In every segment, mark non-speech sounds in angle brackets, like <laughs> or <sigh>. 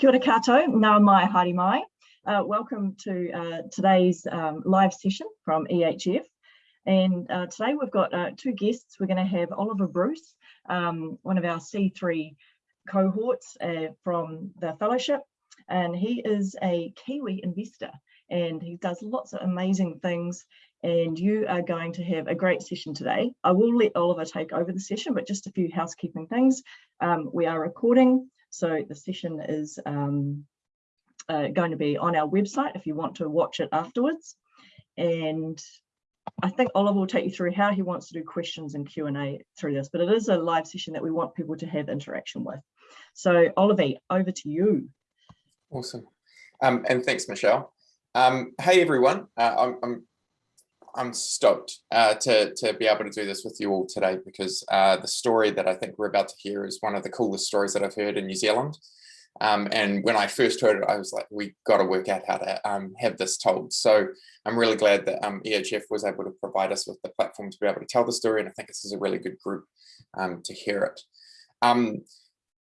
Kia ora kato, ngā mai haere mai. Uh, welcome to uh, today's um, live session from EHF. And uh, today we've got uh, two guests. We're going to have Oliver Bruce, um, one of our C3 cohorts uh, from the fellowship. And he is a Kiwi investor and he does lots of amazing things and you are going to have a great session today. I will let Oliver take over the session, but just a few housekeeping things. Um, we are recording, so the session is um, uh, going to be on our website if you want to watch it afterwards. And I think Oliver will take you through how he wants to do questions and Q&A through this, but it is a live session that we want people to have interaction with. So Oliver, over to you. Awesome. Um, and thanks, Michelle. Um, hey, everyone. Uh, I'm, I'm I'm stoked uh, to, to be able to do this with you all today because uh, the story that I think we're about to hear is one of the coolest stories that I've heard in New Zealand. Um, and when I first heard it, I was like, we got to work out how to um, have this told. So I'm really glad that um, EHF was able to provide us with the platform to be able to tell the story. And I think this is a really good group um, to hear it.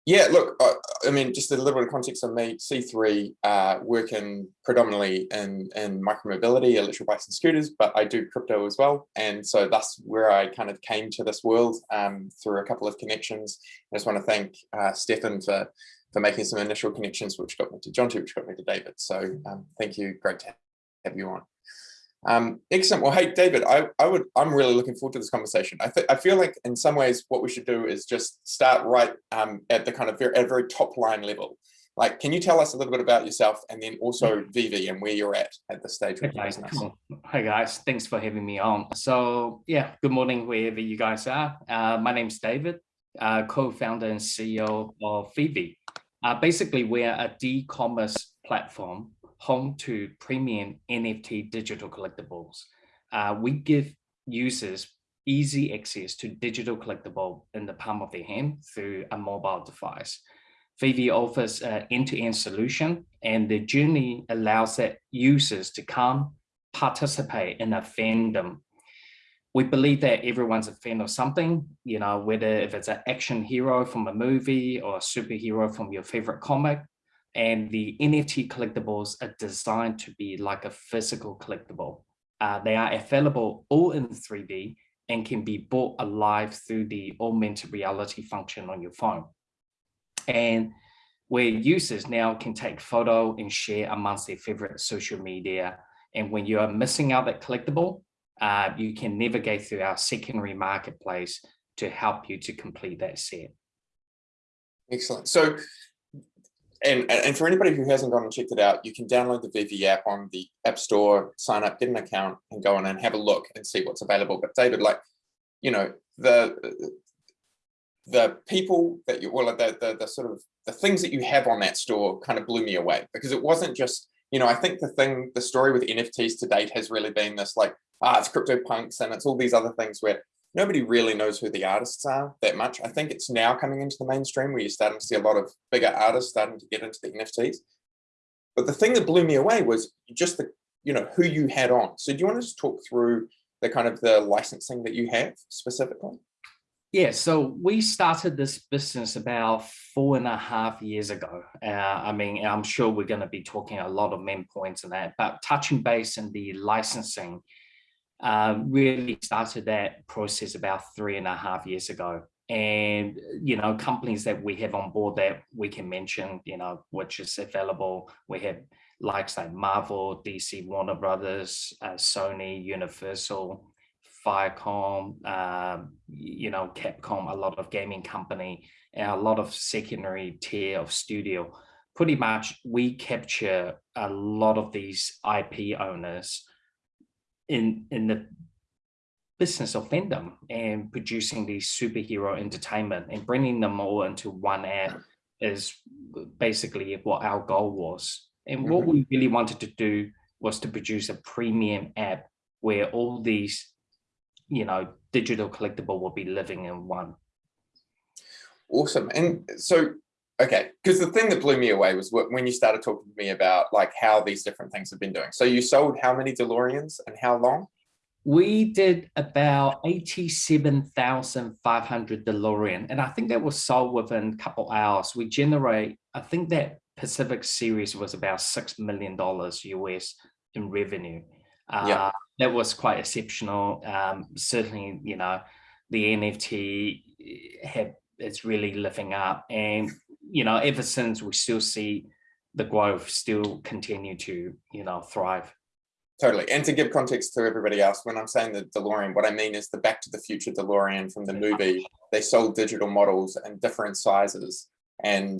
Yeah, look, I, I, mean, just a little bit of context on me, C3, uh, working predominantly in, in micromobility, electric bikes and scooters, but I do crypto as well. And so that's where I kind of came to this world um, through a couple of connections. I just want to thank uh, Stefan for, for making some initial connections, which got me to Jonty, which got me to David. So um, thank you, great to have you on. Um, excellent. Well, hey, David, I, I would, I'm really looking forward to this conversation. I, I feel like in some ways what we should do is just start right um, at the kind of very, at very top line level. Like, can you tell us a little bit about yourself and then also VeVe and where you're at at this stage with okay, cool. Hi guys, thanks for having me on. So yeah, good morning wherever you guys are. Uh, my name is David, uh, co-founder and CEO of VeVe. Uh, basically, we're a e-commerce platform home to premium NFT digital collectibles. Uh, we give users easy access to digital collectible in the palm of their hand through a mobile device. VeVe offers an end-to-end solution and the journey allows that users to come participate in a fandom. We believe that everyone's a fan of something, you know, whether if it's an action hero from a movie or a superhero from your favorite comic, and the NFT collectibles are designed to be like a physical collectible. Uh, they are available all in 3D and can be bought alive through the augmented reality function on your phone. And where users now can take photo and share amongst their favorite social media. And when you are missing out that collectible, uh, you can navigate through our secondary marketplace to help you to complete that set. Excellent. So and, and for anybody who hasn't gone and checked it out, you can download the VeVe app on the App Store, sign up, get an account, and go on and have a look and see what's available. But David, like, you know, the the people that you, well, the, the, the sort of the things that you have on that store kind of blew me away because it wasn't just, you know, I think the thing, the story with NFTs to date has really been this like, ah, it's CryptoPunks and it's all these other things where nobody really knows who the artists are that much. I think it's now coming into the mainstream where you're starting to see a lot of bigger artists starting to get into the NFTs. But the thing that blew me away was just the, you know, who you had on. So do you want to just talk through the kind of the licensing that you have specifically? Yeah, so we started this business about four and a half years ago. Uh, I mean, I'm sure we're going to be talking a lot of main points on that, but touching base in the licensing, uh, really started that process about three and a half years ago. And, you know, companies that we have on board that we can mention, you know, which is available. We have likes like Marvel, DC, Warner Brothers, uh, Sony, Universal, Viacom, uh, you know, Capcom, a lot of gaming company, and a lot of secondary tier of studio. Pretty much we capture a lot of these IP owners in in the business of fandom and producing these superhero entertainment and bringing them all into one app is basically what our goal was. And what mm -hmm. we really wanted to do was to produce a premium app where all these, you know, digital collectible will be living in one. Awesome. And so Okay, because the thing that blew me away was when you started talking to me about like how these different things have been doing. So you sold how many DeLoreans and how long? We did about 87,500 DeLorean. And I think that was sold within a couple hours. We generate, I think that Pacific series was about $6 million US in revenue. Uh, Yeah. That was quite exceptional. Um, certainly, you know, the NFT have it's really living up and you know ever since we still see the growth still continue to you know thrive Totally. And to give context to everybody else, when I'm saying the DeLorean, what I mean is the Back to the Future DeLorean from the movie. They sold digital models in different sizes and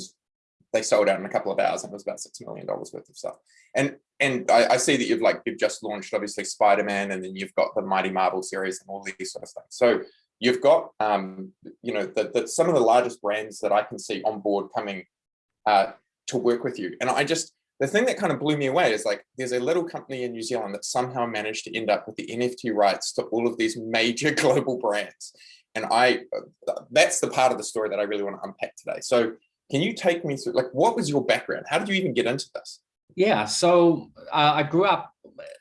they sold out in a couple of hours and it was about six million dollars worth of stuff. And and I, I see that you've like you've just launched obviously Spider-Man and then you've got the Mighty Marvel series and all these sort of things. So you've got um, you know the some of the largest brands that I can see on board coming uh, to work with you. And I just the thing that kind of blew me away is like there's a little company in New Zealand that somehow managed to end up with the NFT rights to all of these major <laughs> global brands. And I that's the part of the story that I really want to unpack today. So can you take me through like what was your background? How did you even get into this? Yeah, so uh, I grew up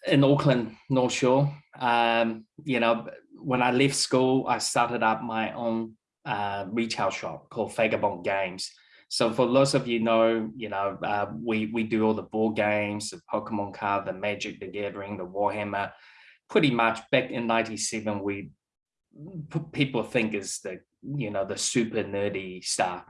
in Auckland, North Shore. Um, you know, when I left school, I started up my own uh, retail shop called Vagabond Games. So for those of you know, you know, uh, we we do all the board games, the Pokemon card, the Magic, the Gathering, the Warhammer. Pretty much back in '97, we people think is the you know the super nerdy stuff.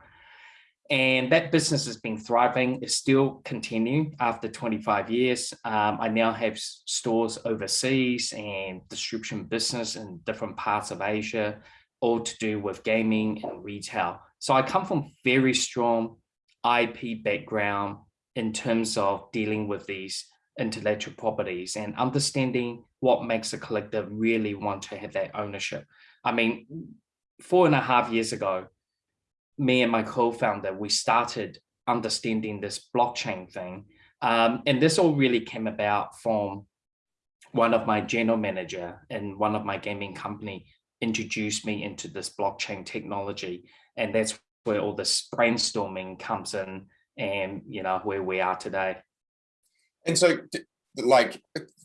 And that business has been thriving, it still continue after 25 years. Um, I now have stores overseas and distribution business in different parts of Asia, all to do with gaming and retail. So I come from very strong IP background in terms of dealing with these intellectual properties and understanding what makes a collector really want to have that ownership. I mean, four and a half years ago, me and my co-founder, we started understanding this blockchain thing. Um, and this all really came about from one of my general manager and one of my gaming company introduced me into this blockchain technology. And that's where all this brainstorming comes in and, you know, where we are today. And so like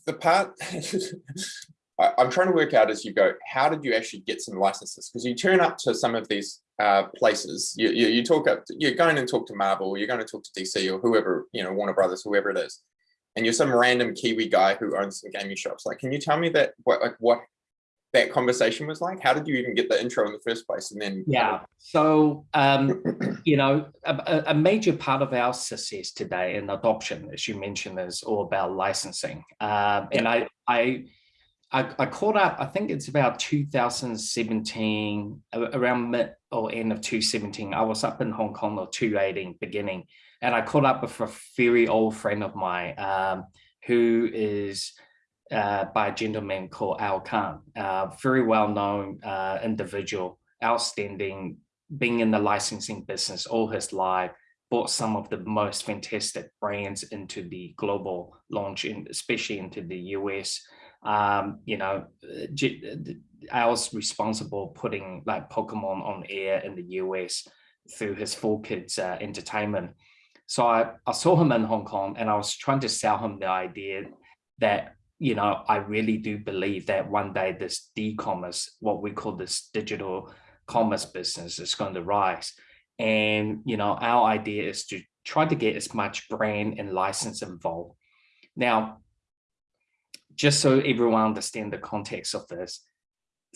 the part <laughs> I'm trying to work out as you go, how did you actually get some licenses? Because you turn up to some of these uh, places, you, you, you talk up, to, you're going and talk to Marvel, you're going to talk to DC or whoever, you know, Warner Brothers, whoever it is. And you're some random Kiwi guy who owns some gaming shops. Like, can you tell me that, what, like what that conversation was like? How did you even get the intro in the first place? And then, yeah, so, um, <clears throat> you know, a, a, major part of our success today in adoption, as you mentioned, is all about licensing. Um, and I, I, I, I caught up, I think it's about 2017, around mid or end of 2017. I was up in Hong Kong or 2018 beginning, and I caught up with a very old friend of mine um, who is uh, by a gentleman called Al Kahn, very well known uh, individual, outstanding, being in the licensing business all his life, brought some of the most fantastic brands into the global launch, especially into the US um, you know, I was responsible putting like Pokemon on air in the US through his 4Kids uh, entertainment. So I, I saw him in Hong Kong and I was trying to sell him the idea that, you know, I really do believe that one day this e-commerce, what we call this digital commerce business is going to rise. And, you know, our idea is to try to get as much brand and license involved. Now, just so everyone understand the context of this,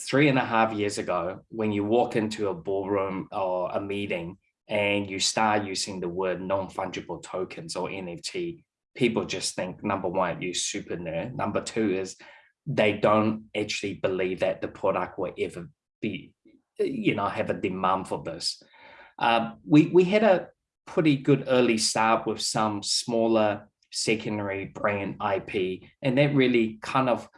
three and a half years ago, when you walk into a ballroom or a meeting and you start using the word non-fungible tokens or NFT, people just think, number one, you're super nerd. Number two is they don't actually believe that the product will ever be, you know, have a demand for this. Uh, we, we had a pretty good early start with some smaller secondary brand IP. And that really kind of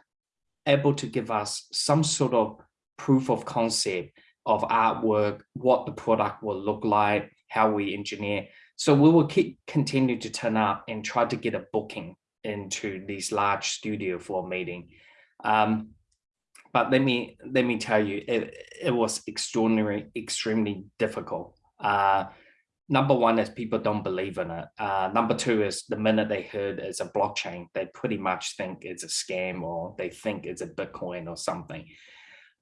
able to give us some sort of proof of concept of artwork, what the product will look like, how we engineer. So we will keep continue to turn up and try to get a booking into these large studio for a meeting. Um, but let me let me tell you, it, it was extraordinary, extremely difficult. Uh, number one is people don't believe in it. Uh, number two is the minute they heard it's a blockchain, they pretty much think it's a scam or they think it's a Bitcoin or something.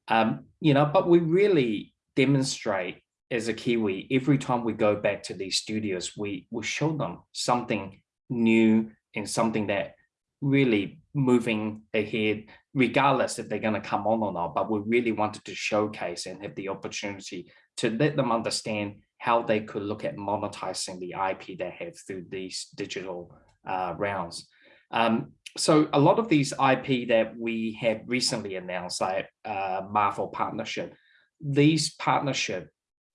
Um, you know, but we really demonstrate as a Kiwi, every time we go back to these studios, we, we show them something new and something that really moving ahead, regardless if they're going to come on or not. But we really wanted to showcase and have the opportunity to let them understand how they could look at monetizing the IP they have through these digital uh, rounds. Um, so a lot of these IP that we have recently announced, like uh, Marvel partnership, these partnership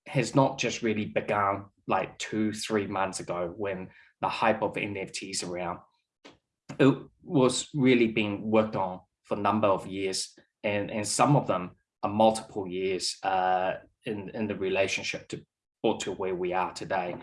has not just really begun like two, three months ago when the hype of NFTs around. It was really being worked on for a number of years and, and some of them are multiple years uh, in, in the relationship to, or to where we are today.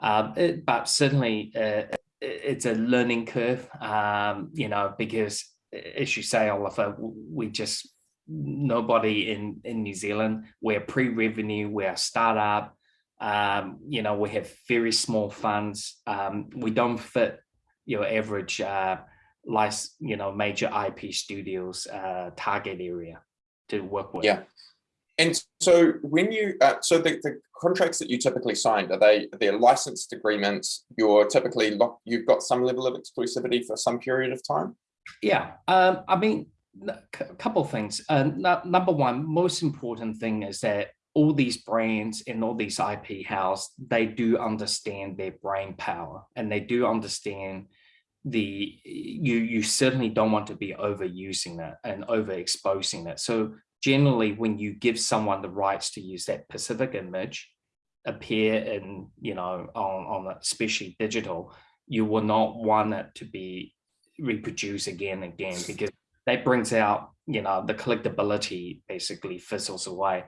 Um, it, but certainly uh, it's a learning curve, um, you know, because as you say, Oliver, we just, nobody in, in New Zealand, we're pre-revenue, we're a startup, um, you know, we have very small funds. Um, we don't fit your average, uh, you know, major IP studios uh, target area to work with. Yeah. And so when you, uh, so the, the contracts that you typically signed, are they, they're licensed agreements, you're typically, locked, you've got some level of exclusivity for some period of time? Yeah, um, I mean, a couple of things. Uh, number one, most important thing is that all these brands and all these IP house, they do understand their brain power and they do understand the you you certainly don't want to be overusing that and overexposing that. So generally when you give someone the rights to use that Pacific image appear in, you know, on, on especially digital, you will not want it to be reproduced again and again because that brings out, you know, the collectability basically fizzles away.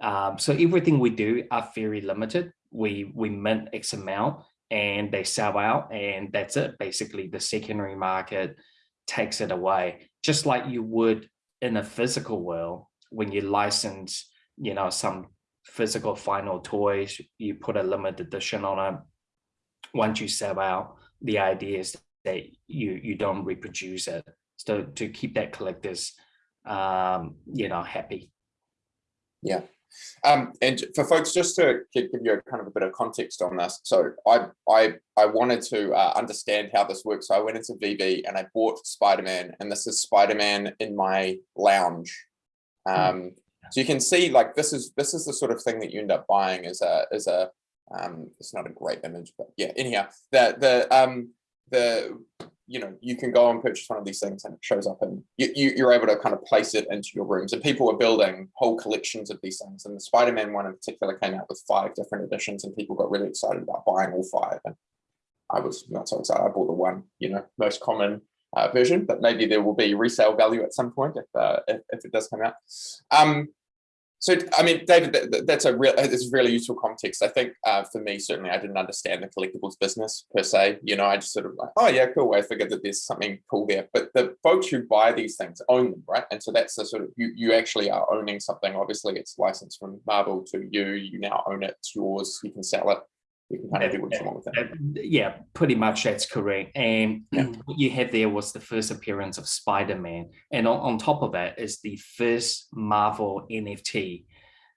Um, so everything we do are very limited. We we mint X amount and they sell out and that's it. Basically the secondary market takes it away, just like you would in a physical world when you license, you know, some physical final toys, you put a limited edition on it. Once you sell out, the idea is that you you don't reproduce it. So to keep that collectors, um, you know, happy. Yeah. Um, and for folks, just to give you a kind of a bit of context on this, so I I I wanted to uh, understand how this works. So I went into VeVe and I bought Spider-Man, and this is Spider-Man in my lounge. Hmm. Um, so you can see like this is this is the sort of thing that you end up buying as a as a um, it's not a great image, but yeah. Anyhow, the the um the you know you can go and purchase one of these things and it shows up and you, you you're able to kind of place it into your rooms and people are building whole collections of these things and the Spider-Man one in particular came out with five different editions and people got really excited about buying all five and I was not so excited. I bought the one, you know, most common uh, version, but maybe there will be resale value at some point if, uh, if, if, it does come out. Um, so, I mean, David, that, that's a real, it's really useful context. I think uh, for me, certainly, I didn't understand the collectibles business per se. You know, I just sort of like, oh yeah, cool. I figured that there's something cool there. But the folks who buy these things own them, right? And so that's the sort of you you actually are owning something. Obviously, it's licensed from Marvel to you. You now own it. It's yours. You can sell it you can kind of do what you want with it. Yeah, pretty much that's correct. And yeah. <clears throat> what you had there was the first appearance of Spider-Man. And on, on top of that is the first Marvel NFT.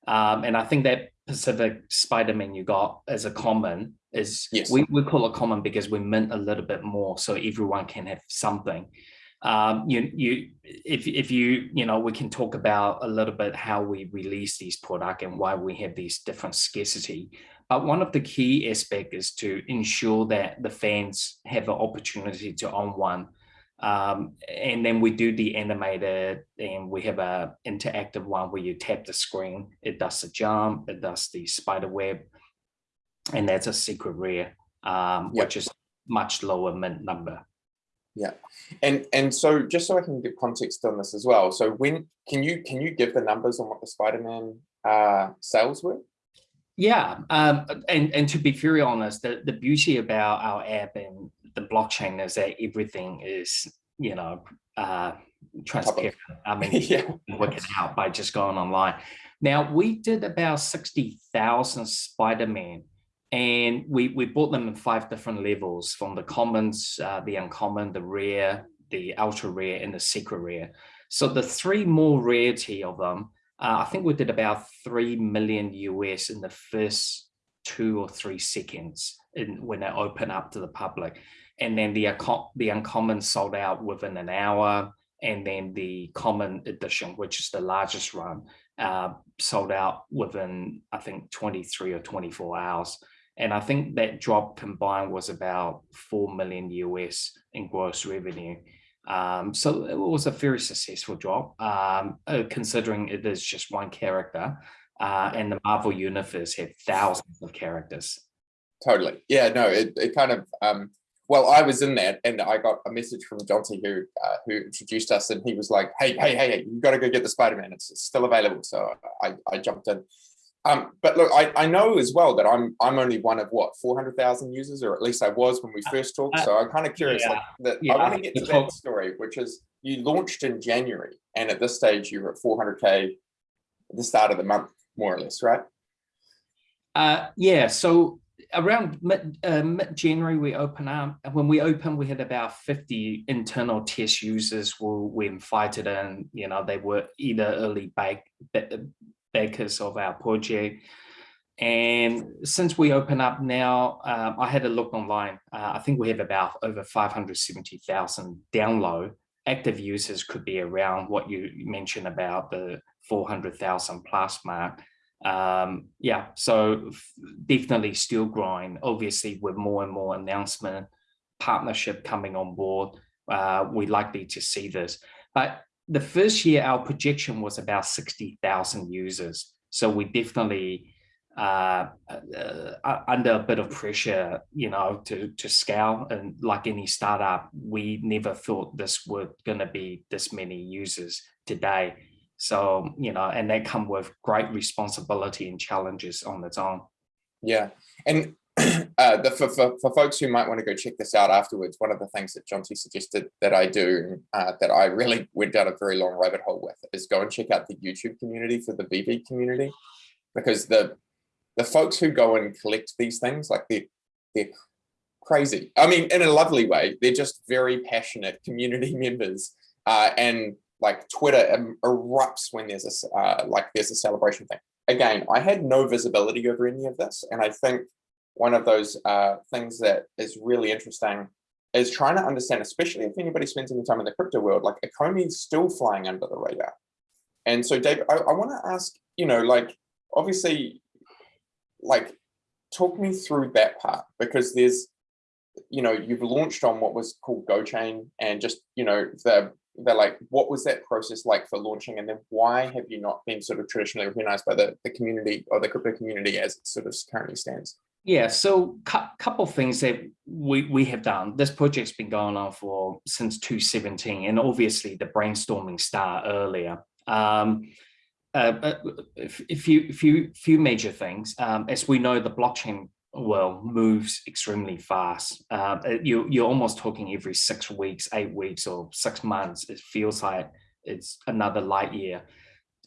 Um, and I think that Pacific Spider-Man you got as a common is, yes. we, we call it common because we mint a little bit more so everyone can have something. Um, you, you, if, if you, you know, we can talk about a little bit how we release these product and why we have these different scarcity. But one of the key aspects is to ensure that the fans have an opportunity to own one. Um, and then we do the animated and we have a interactive one where you tap the screen, it does the jump, it does the spider web, and that's a secret rare, um, yep. which is much lower mint number. Yeah, and and so just so I can give context on this as well. So when can you can you give the numbers on what the Spider-Man uh, sales were? Yeah, um, and and to be very honest, the the beauty about our app and the blockchain is that everything is you know uh, transparent. I mean, <laughs> yeah. work it out by just going online. Now we did about sixty thousand Spider-Man, and we we bought them in five different levels, from the commons, uh, the uncommon, the rare, the ultra rare, and the secret rare. So the three more rarity of them uh, I think we did about 3 million US in the first two or three seconds in, when it opened up to the public. And then the, the uncommon sold out within an hour. And then the common edition, which is the largest run, uh, sold out within, I think, 23 or 24 hours. And I think that drop combined was about 4 million US in gross revenue. Um, so it was a very successful job, um, uh, considering it is just one character. Uh, and the Marvel universe had thousands of characters. Totally. Yeah, no, it, it kind of, um, well, I was in that and I got a message from Jonty who uh, who introduced us and he was like, hey, hey, hey, you got to go get the Spider-Man. It's, it's, still available. So I, I jumped in. Um, but look, I, I know as well that I'm I'm only one of what 400,000 users, or at least I was when we uh, first talked. Uh, so I'm kind of curious. Yeah, like that, yeah, I want to get to that story, which is you launched in January, and at this stage you were at 400k at the start of the month, more or less, right? Uh, yeah. So around mid, uh, mid January we open up. When we opened, we had about 50 internal test users who we invited in. You know, they were either early bake backers of our project. And since we open up now, um, I had a look online. Uh, I think we have about over 570,000 download. Active users could be around what you mentioned about the 400,000 plus mark. Um, yeah, so definitely still growing, obviously with more and more announcement, partnership coming on board. Uh, we're likely to see this. But the first year, our projection was about 60,000 users. So we definitely uh, uh, under a bit of pressure, you know, to, to scale. And like any startup, we never thought this was going to be this many users today. So, you know, and they come with great responsibility and challenges on its own. Yeah. And <clears throat> uh, the, for, for, for, folks who might want to go check this out afterwards, one of the things that Jonty suggested that I do, uh, that I really <laughs> went down a very long rabbit hole with, is go and check out the YouTube community for the VeVe community, because the the folks who go and collect these things, like they're, they're crazy. I mean, in a lovely way, they're just very passionate <laughs> community members, uh, and like Twitter erupts when there's a uh, like there's a celebration thing. Again, I had no visibility over any of this, and I think one of those uh, things that is really interesting is trying to understand, especially if anybody spends any time in the crypto world, like is still flying under the radar. And so, Dave, I, I want to ask, you know, like, obviously, like, talk me through that part because there's, you know, you've launched on what was called GoChain and just, you know, the, the like, what was that process like for launching? And then why have you not been sort of traditionally recognized by the, the community or the crypto community as it sort of currently stands? Yeah, so a couple of things that we, we have done. This project's been going on for since 2017, and obviously the brainstorming started earlier. Um, uh, a few, few, few major things. Um, as we know, the blockchain world moves extremely fast. Uh, you, you're almost talking every six weeks, eight weeks, or six months. It feels like it's another light year.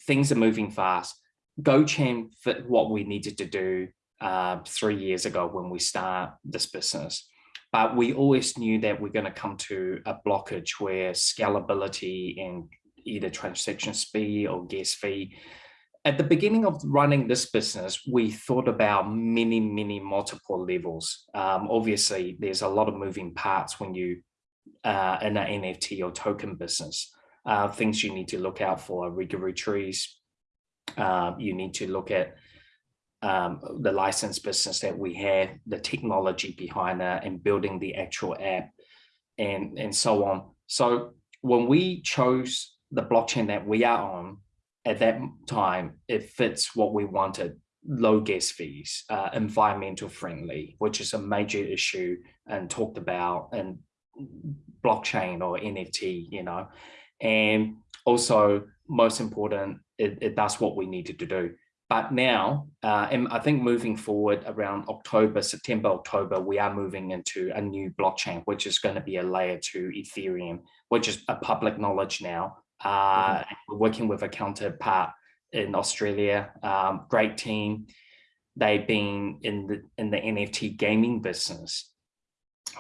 Things are moving fast. GoChain what we needed to do uh, three years ago when we start this business. But we always knew that we're going to come to a blockage where scalability and either transaction speed or gas fee. At the beginning of running this business, we thought about many, many multiple levels. Um, obviously, there's a lot of moving parts when you uh, in an NFT or token business. Uh, things you need to look out for regulatories. Uh, you need to look at um, the license business that we have, the technology behind that and building the actual app and, and so on. So when we chose the blockchain that we are on at that time, it fits what we wanted, low gas fees, uh, environmental friendly, which is a major issue and talked about in blockchain or NFT, you know, and also most important, it, it does what we needed to do. But now, uh, and I think moving forward around October, September, October, we are moving into a new blockchain, which is going to be a layer two Ethereum, which is a public knowledge now. Uh, mm -hmm. We're working with a counterpart in Australia, um, great team. They've been in the in the NFT gaming business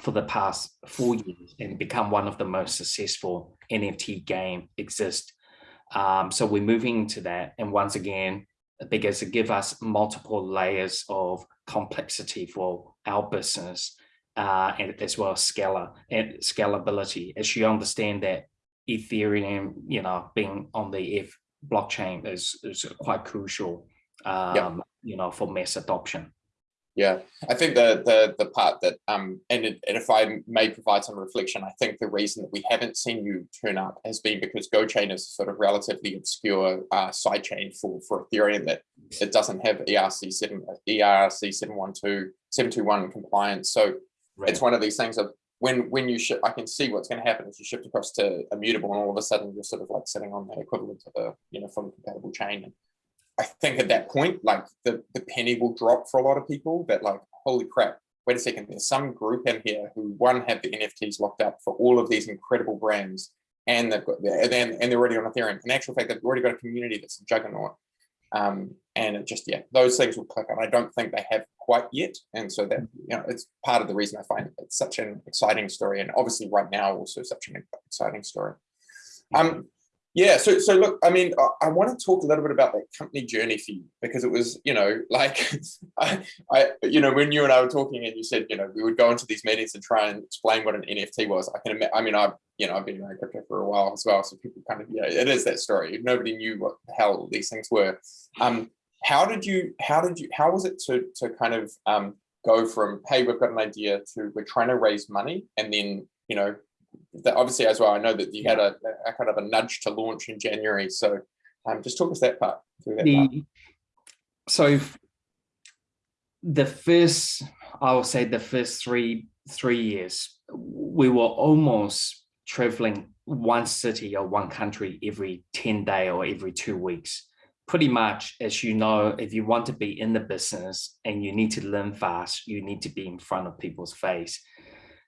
for the past four years and become one of the most successful NFT game exist Um, so we're moving into that. And once again, because it gives us multiple layers of complexity for our business uh, and as well as scalar and scalability. As you understand that Ethereum, you know, being on the F blockchain is, is quite crucial, um, yep. you know, for mass adoption. Yeah, I think the the the part that um and, it, and if I may provide some reflection, I think the reason that we haven't seen you turn up has been because GoChain is a sort of relatively obscure uh, sidechain for for Ethereum that it doesn't have ERC seven ERC seven one two seven two one compliance. So right. it's one of these things of when when you shift, I can see what's going to happen if you shift across to immutable, and all of a sudden you're sort of like sitting on the equivalent of a you know fully compatible chain. I think at that point, like the, the penny will drop for a lot of people that like, holy crap, wait a second, there's some group in here who one have the NFTs locked up for all of these incredible brands and they've got and then and they're already on Ethereum. In actual fact, they've already got a community that's a juggernaut. Um, and it just yeah, those things will click, and I don't think they have quite yet. And so that you know, it's part of the reason I find it such an exciting story, and obviously right now also such an exciting story. Um, yeah, so so look, I mean, I, I, want to talk a little bit about that company journey for you because it was, you know, <laughs> like I, I, you know, when you and I were talking and you said, you know, we would go into these meetings and try and explain what an NFT was. I can, I mean, I, you know, I've been around crypto for a while as well, so people kind of, yeah, it is that story. Nobody knew what the hell these things were. Um, how did you, how did you, how was it to to kind of um go from, hey, we've got an idea to we're trying to raise money, and then you know that obviously as well, I know that you had a, a, kind of a nudge to launch in January. So um, just talk us that part through that the, part. So the first, I will say the first three three years, we were almost traveling one city or one country every 10 day or every two weeks. Pretty much, as you know, if you want to be in the business and you need to learn fast, you need to be in front of people's face.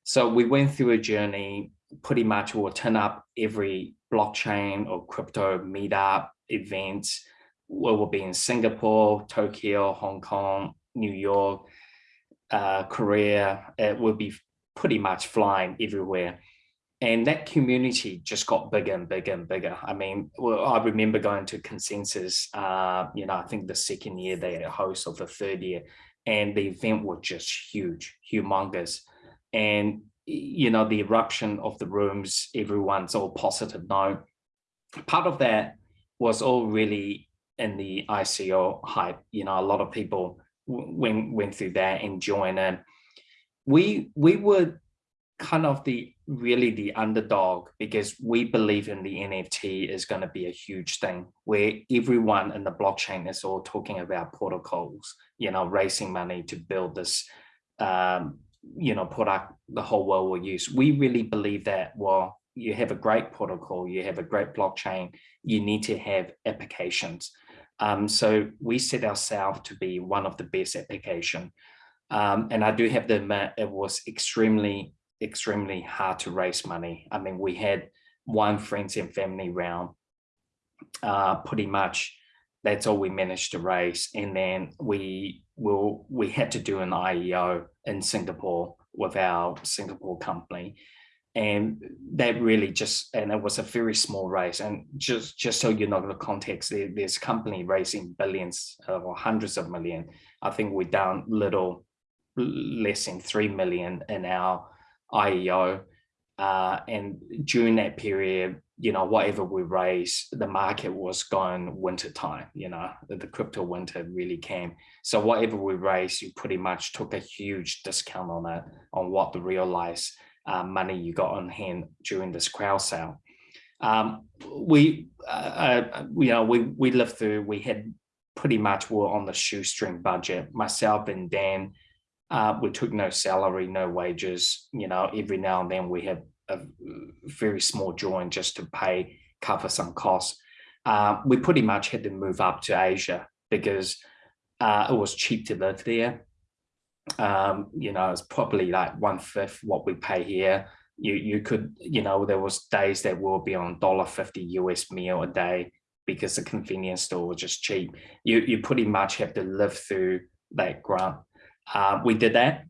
So we went through a journey pretty much will turn up every blockchain or crypto meetup events. We will be in Singapore, Tokyo, Hong Kong, New York, uh, Korea. It will be pretty much flying everywhere. And that community just got bigger and bigger and bigger. I mean, well, I remember going to consensus, uh, you know, I think the second year they had a host of the third year, and the event was just huge, humongous. And you know, the eruption of the rooms, everyone's all positive now. Part of that was all really in the ICO hype. You know, a lot of people went went through that and joined in. We we were kind of the really the underdog because we believe in the NFT is going to be a huge thing where everyone in the blockchain is all talking about protocols, you know, raising money to build this um, you know, product the whole world will use. We really believe that, well, you have a great protocol, you have a great blockchain, you need to have applications. Um, so we set ourselves to be one of the best application. Um, and I do have to admit, it was extremely, extremely hard to raise money. I mean, we had one friends and family round, uh, pretty much that's all we managed to raise. And then we will we had to do an IEO in Singapore with our Singapore company. And that really just, and it was a very small raise. And just, just so you know the context, there, there's company raising billions or hundreds of million. I think we're down little less than 3 million in our IEO. Uh, and during that period, you know, whatever we raised, the market was going winter time, you know, the, crypto winter really came. So whatever we raised, you pretty much took a huge discount on it, on what the realized uh, money you got on hand during this crowd sale. Um, we, uh, uh, you know, we, we lived through, we had pretty much were on the shoestring budget. Myself and Dan, uh, we took no salary, no wages, you know, every now and then we have a very small join just to pay, cover some costs. Uh, we pretty much had to move up to Asia because uh, it was cheap to live there. Um, you know, it's probably like one fifth what we pay here. You you could, you know, there was days that will be on dollar fifty US meal a day because the convenience store was just cheap. You you pretty much have to live through that grunt. Uh, we did that.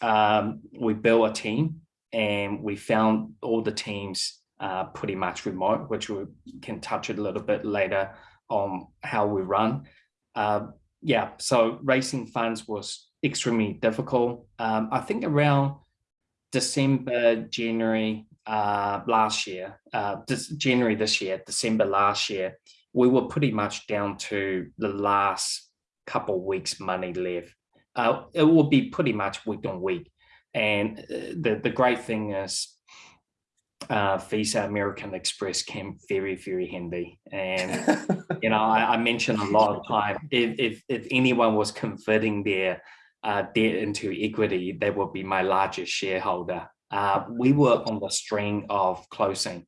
Um, we built a team and we found all the teams uh, pretty much remote, which we can touch a little bit later on how we run. Uh, yeah, so raising funds was extremely difficult. Um, I think around December, January uh, last year, uh, January this year, December last year, we were pretty much down to the last couple weeks money left. Uh, it will be pretty much week on week. And uh, the, the great thing is uh, Visa American Express came very, very handy. And, you know, I, I, mentioned a lot of <laughs> time, if, if, if anyone was converting their uh, debt into equity, they would be my largest shareholder. Uh, we were on the string of closing.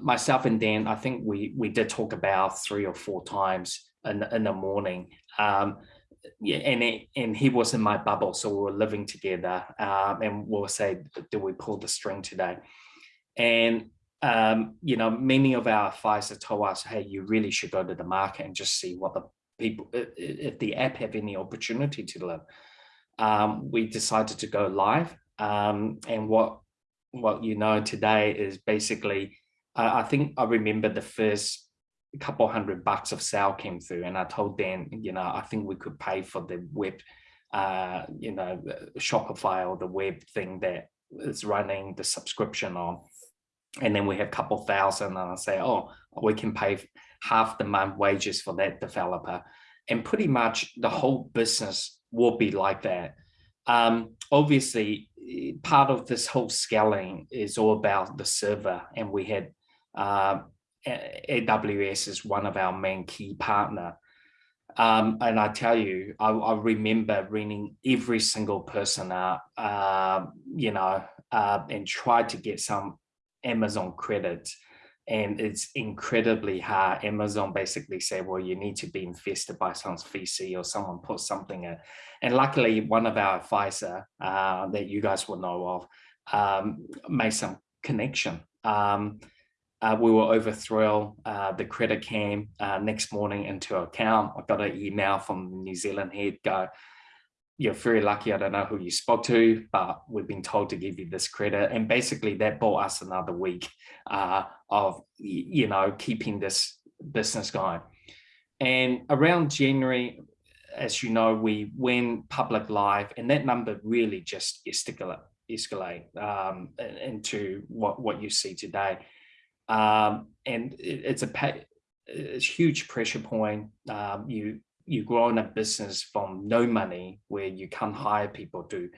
Myself and Dan, I think we, we did talk about three or four times in, in the morning. Um, yeah, and it, and he was in my bubble, so we were living together. Um, and we'll say, do we pull the string today? And um, you know, many of our advisors told us, hey, you really should go to the market and just see what the people, if the app have any opportunity to live. Um, we decided to go live. Um, and what what you know today is basically, I think I remember the first couple hundred bucks of sale came through and I told Dan, you know, I think we could pay for the web, uh, you know, Shopify or the web thing that is running the subscription on and then we have a couple thousand and I say, oh, we can pay half the month wages for that developer. And pretty much the whole business will be like that. Um, obviously, part of this whole scaling is all about the server. And we had uh, AWS is one of our main key partner. Um, and I tell you, I, I, remember ringing every single person up, uh, you know, uh, and tried to get some Amazon credit and it's incredibly hard. Amazon basically said, well, you need to be invested by some VC or someone put something in. And luckily, one of our advisor uh, that you guys will know of um, made some connection. Um, uh, we were over thrilled. Uh, the credit came uh, next morning into account. I got an email from New Zealand head go, you're very lucky. I don't know who you spoke to, but we've been told to give you this credit. And basically that bought us another week uh, of, you know, keeping this business going. And around January, as you know, we went public live and that number really just escalate, escalate um, into what, what you see today. Um, and it, it's a it's huge pressure point. Um, you you grow in a business from no money where you can't hire people to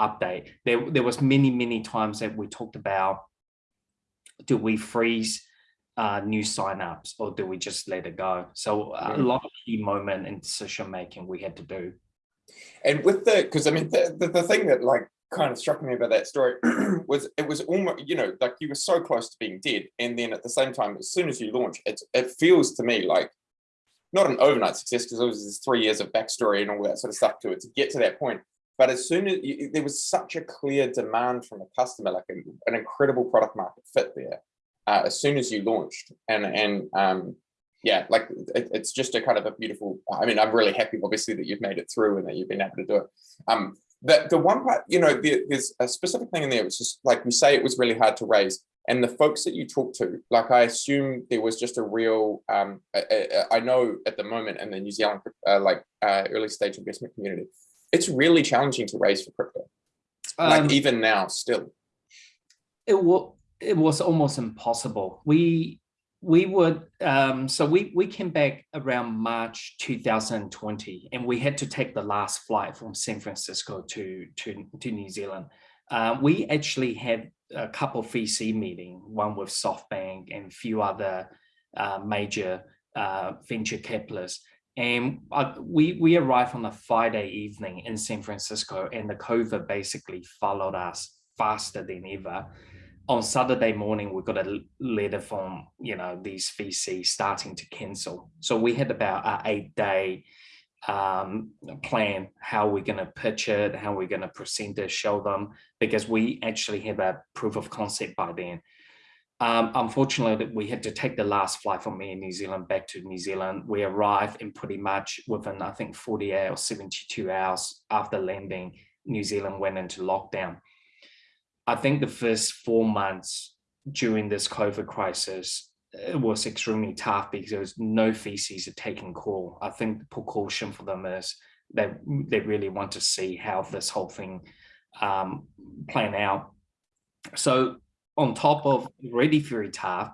update. There, there was many, many times that we talked about, do we freeze uh, new signups or do we just let it go? So a lot of key moment in decision making we had to do. And with the, because I mean, the, the, the thing that like kind of struck me about that story <clears throat> was it was almost, you know, like you were so close to being dead. And then at the same time, as soon as you launch, it, it feels to me like not an overnight success because it was three years of backstory and all that sort of stuff to it to get to that point. But as soon as you, there was such a clear demand from a customer, like an incredible product market fit there, uh, as soon as you launched, and and um, yeah, like it, it's just a kind of a beautiful. I mean, I'm really happy, obviously, that you've made it through and that you've been able to do it. Um, the the one part, you know, the, there's a specific thing in there. which is like we say, it was really hard to raise and the folks that you talk to, like I assume there was just a real, um, I, I know at the moment in the New Zealand uh, like uh, early stage investment community, it's really challenging to raise for crypto. Like um, even now, still. It was it was almost impossible. We we would um, so we we came back around March 2020, and we had to take the last flight from San Francisco to to to New Zealand. Uh, we actually had a couple VC meeting, one with SoftBank and a few other uh, major uh, venture capitalists. And we, we arrived on a Friday evening in San Francisco and the COVID basically followed us faster than ever. On Saturday morning, we got a letter from, you know, these VC starting to cancel. So we had about an eight day um, plan how we're going to pitch it, how we're going to present it, show them, because we actually have a proof of concept by then. Um, unfortunately, we had to take the last flight from Air New Zealand back to New Zealand. We arrived in pretty much within, I think, 48 or 72 hours after landing, New Zealand went into lockdown. I think the first four months during this COVID crisis, it was extremely tough because there was no VCs are taking call. I think the precaution for them is that they really want to see how this whole thing um, plan out. So on top of already very tough,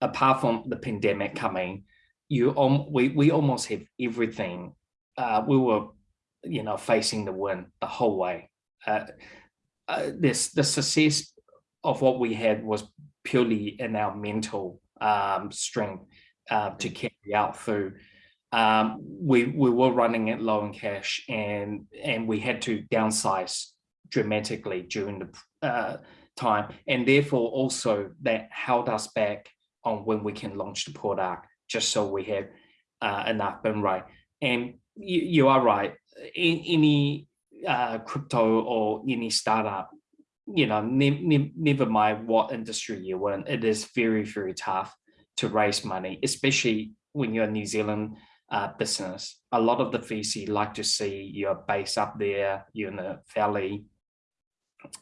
apart from the pandemic coming, you um, we we almost have everything. Uh, we were, you know, facing the wind the whole way. Uh, uh, this the success of what we had was purely in our mental um, strength uh, to carry out through. Um, we we were running it low in cash and and we had to downsize dramatically during the uh, time. And therefore also that held us back on when we can launch the product just so we have uh, enough burn rate. And you, you are right. Any uh, crypto or any startup you know ne ne never mind what industry you're in it is very very tough to raise money especially when you're a New Zealand uh, business. A lot of the VC like to see your base up there you're in the valley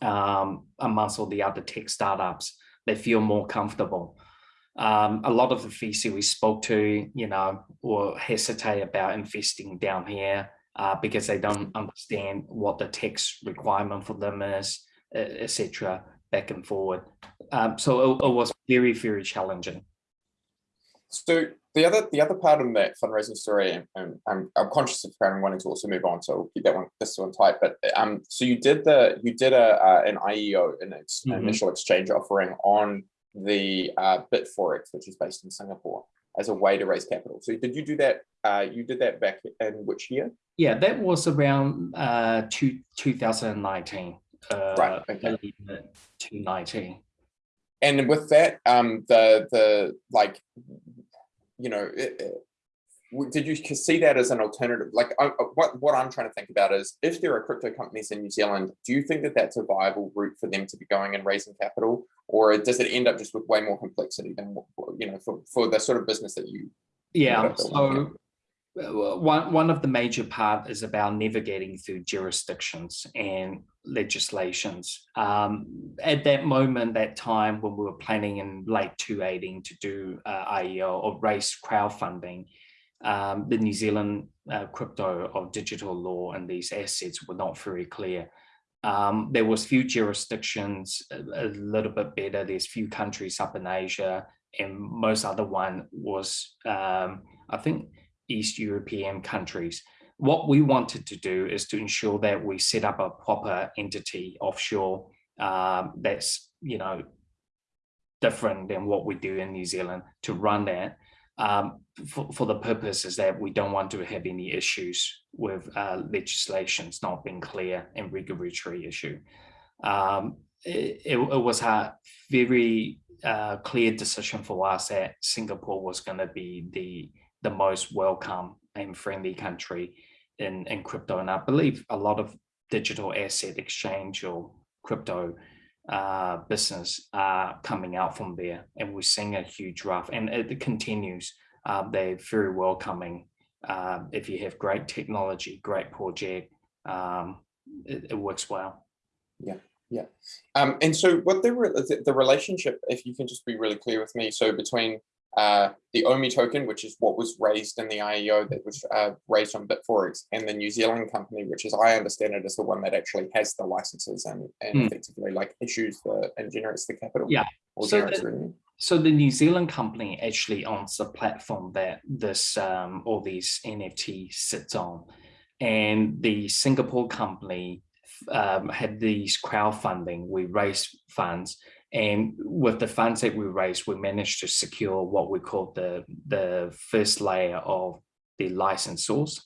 um, amongst all the other tech startups, they feel more comfortable. Um, a lot of the VC we spoke to, you know, will hesitate about investing down here uh, because they don't understand what the tax requirement for them is, etc. back and forward. Um, so it, it was very, very challenging. So the other the other part of that fundraising story, and I'm, I'm conscious of kind of wanting to also move on, so we'll keep that one this one tight. But um, so you did the you did a uh, an IEO, an ex, mm -hmm. initial exchange offering on the uh, Bitforex, which is based in Singapore, as a way to raise capital. So did you do that? Uh, you did that back in which year? Yeah, that was around uh, two, 2019. Uh, right. Okay. To 19. And with that, um, the the like you know, it, it, did you see that as an alternative? Like I, what, what I'm trying to think about is if there are crypto companies in New Zealand, do you think that that's a viable route for them to be going and raising capital? Or does it end up just with way more complexity than, you know, for, for the sort of business that you? Yeah, so one, one of the major part is about navigating through jurisdictions and legislations. Um, at that moment, that time when we were planning in late 2018 to do uh, or raise crowdfunding, um, the New Zealand uh, crypto or digital law and these assets were not very clear. Um, there was few jurisdictions a, a, little bit better. There's few countries up in Asia and most other one was, um, I think, East European countries. What we wanted to do is to ensure that we set up a proper entity offshore um, that's, you know, different than what we do in New Zealand to run that um, for, for, the purposes that we don't want to have any issues with uh, legislations not being clear and regulatory issue. Um, it, it, was a very uh, clear decision for us that Singapore was going to be the the most welcome and friendly country in, in crypto. And I believe a lot of digital asset exchange or crypto uh, business are coming out from there. And we're seeing a huge rough and it continues. Uh, they're very welcoming. Uh, if you have great technology, great project, um, it, it works well. Yeah. Yeah. Um, and so what the, the relationship, if you can just be really clear with me, so between uh, the OMI token, which is what was raised in the IEO that was uh, raised on Bitforex, and the New Zealand company, which is, I understand it, is the one that actually has the licenses and, and mm. effectively like issues the and generates the capital. Yeah. So the, so the New Zealand company actually owns the platform that this um, all these NFT sits on, and the Singapore company um, had these crowdfunding. We raised funds and with the funds that we raised, we managed to secure what we call the, the first layer of the licensors.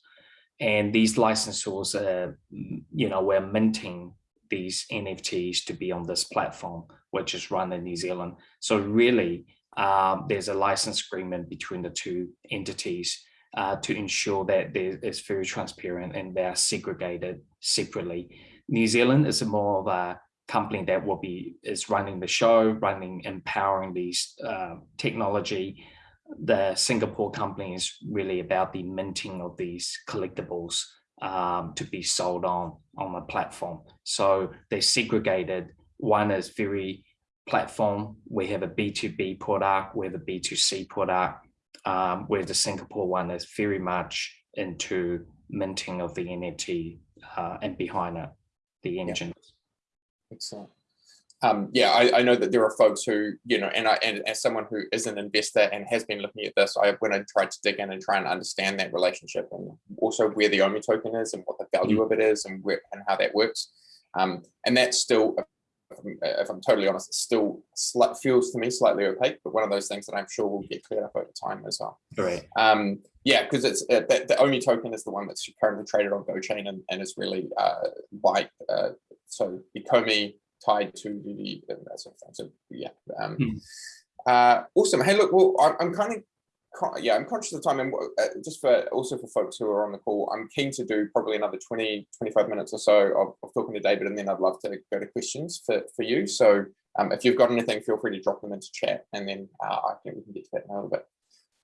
And these licensors, uh, you know, we're minting these NFTs to be on this platform, which is run in New Zealand. So really, um, there's a license agreement between the two entities uh, to ensure that it's very transparent and they are segregated separately. New Zealand is more of a company that will be is running the show, running, empowering these uh, technology. The Singapore company is really about the minting of these collectibles um, to be sold on on the platform. So they're segregated. One is very platform. We have a B2B product, we have a B2C product, um, where the Singapore one is very much into minting of the NFT uh, and behind it, the engine. Yeah. Excellent. Um, yeah, I, I, know that there are folks who, you know, and I, and as someone who is an investor and has been looking at this, I went and tried to dig in and try and understand that relationship and also where the OMI token is and what the value mm of it is and where and how that works. Um, and that's still if I'm totally honest, it still feels to me slightly opaque, but one of those things that I'm sure will get cleared up over time as well. Right. Um, yeah, because it's uh, the, the OMI token is the one that's currently traded on GoChain and, and is really uh, white. Uh, so Ecomi tied to the that sort of thing. So yeah. Um, hmm. uh, awesome. Hey, look, well, I'm, I'm kind of yeah, I'm conscious of time and uh, just for also for folks who are on the call, I'm keen to do probably another 20, 25 minutes or so of, of talking to David and then I'd love to go to questions for, for you. So um, if you've got anything, feel free to drop them into chat and then uh, I think we can get to that in a little bit.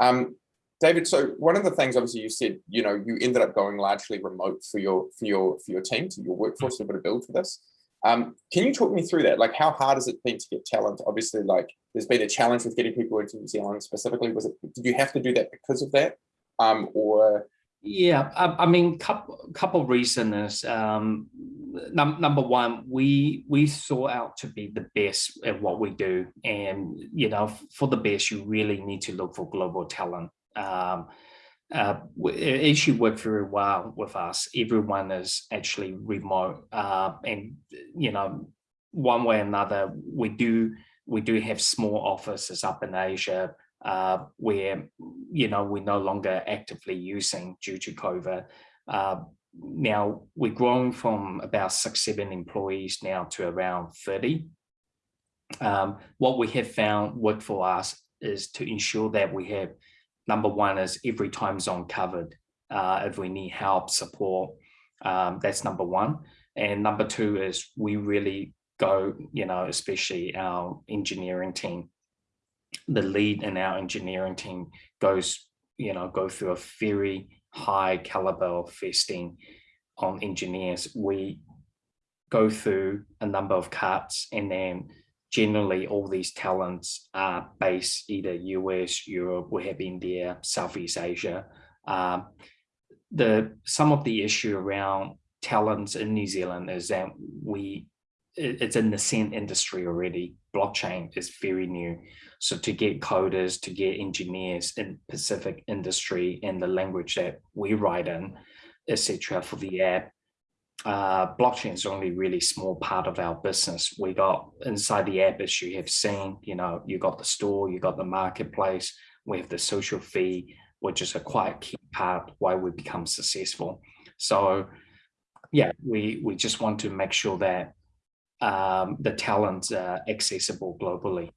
Um, David, so one of the things obviously you said, you know, you ended up going largely remote for your for your for your team, to your workforce, be able to build for this. Um, can you talk me through that? Like, how hard has it been to get talent? Obviously, like, there's been a challenge with getting people into New Zealand specifically. Was it? Did you have to do that because of that, um, or? Yeah, I, I mean, couple couple reasons. Um, num number one, we we sought out to be the best at what we do, and you know, for the best, you really need to look for global talent. Um, uh, it actually worked very well with us. Everyone is actually remote, uh, and you know, one way or another, we do we do have small offices up in Asia uh, where you know we're no longer actively using due to COVID. Uh, now we're growing from about six seven employees now to around 30. Um, what we have found work for us is to ensure that we have number one is every time zone covered. Uh, if we need help, support, um, that's number one. And number two is we really go, you know, especially our engineering team, the lead in our engineering team goes, you know, go through a very high caliber of testing on engineers. We go through a number of cuts and then generally all these talents are based either US, Europe, we have India, Southeast Asia. Um, the some of the issue around talents in New Zealand is that we it's in the scent industry already. Blockchain is very new. So to get coders, to get engineers in Pacific industry and the language that we write in, etc. for the app, uh, blockchain is only really small part of our business. We got inside the app, as you have seen, you know, you got the store, you got the marketplace, we have the social fee, which is a quite key part why we become successful. So yeah, we, we just want to make sure that um, the talents are accessible globally.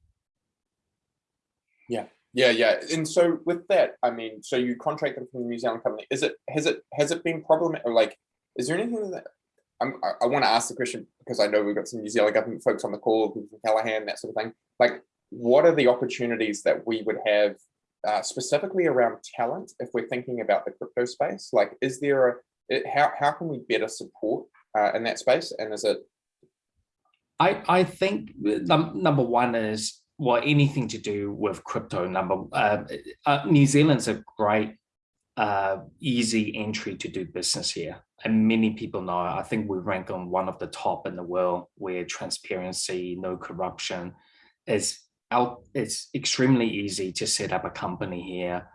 Yeah, yeah, yeah. And so with that, I mean, so you contracted from the New Zealand company. Is it has it has it been problematic? Like, is there anything that I'm, i I want to ask the question because I know we've got some New Zealand government folks on the call, people from Callaghan, that sort of thing. Like, what are the opportunities that we would have uh, specifically around talent if we're thinking about the crypto space? Like, is there a, it, how, how can we better support uh, in that space? And is it? I, I think num number one is well, anything to do with crypto number, uh, uh, New Zealand's a great uh, easy entry to do business here. And many people know, I think we rank on one of the top in the world where transparency, no corruption is out. It's extremely easy to set up a company here.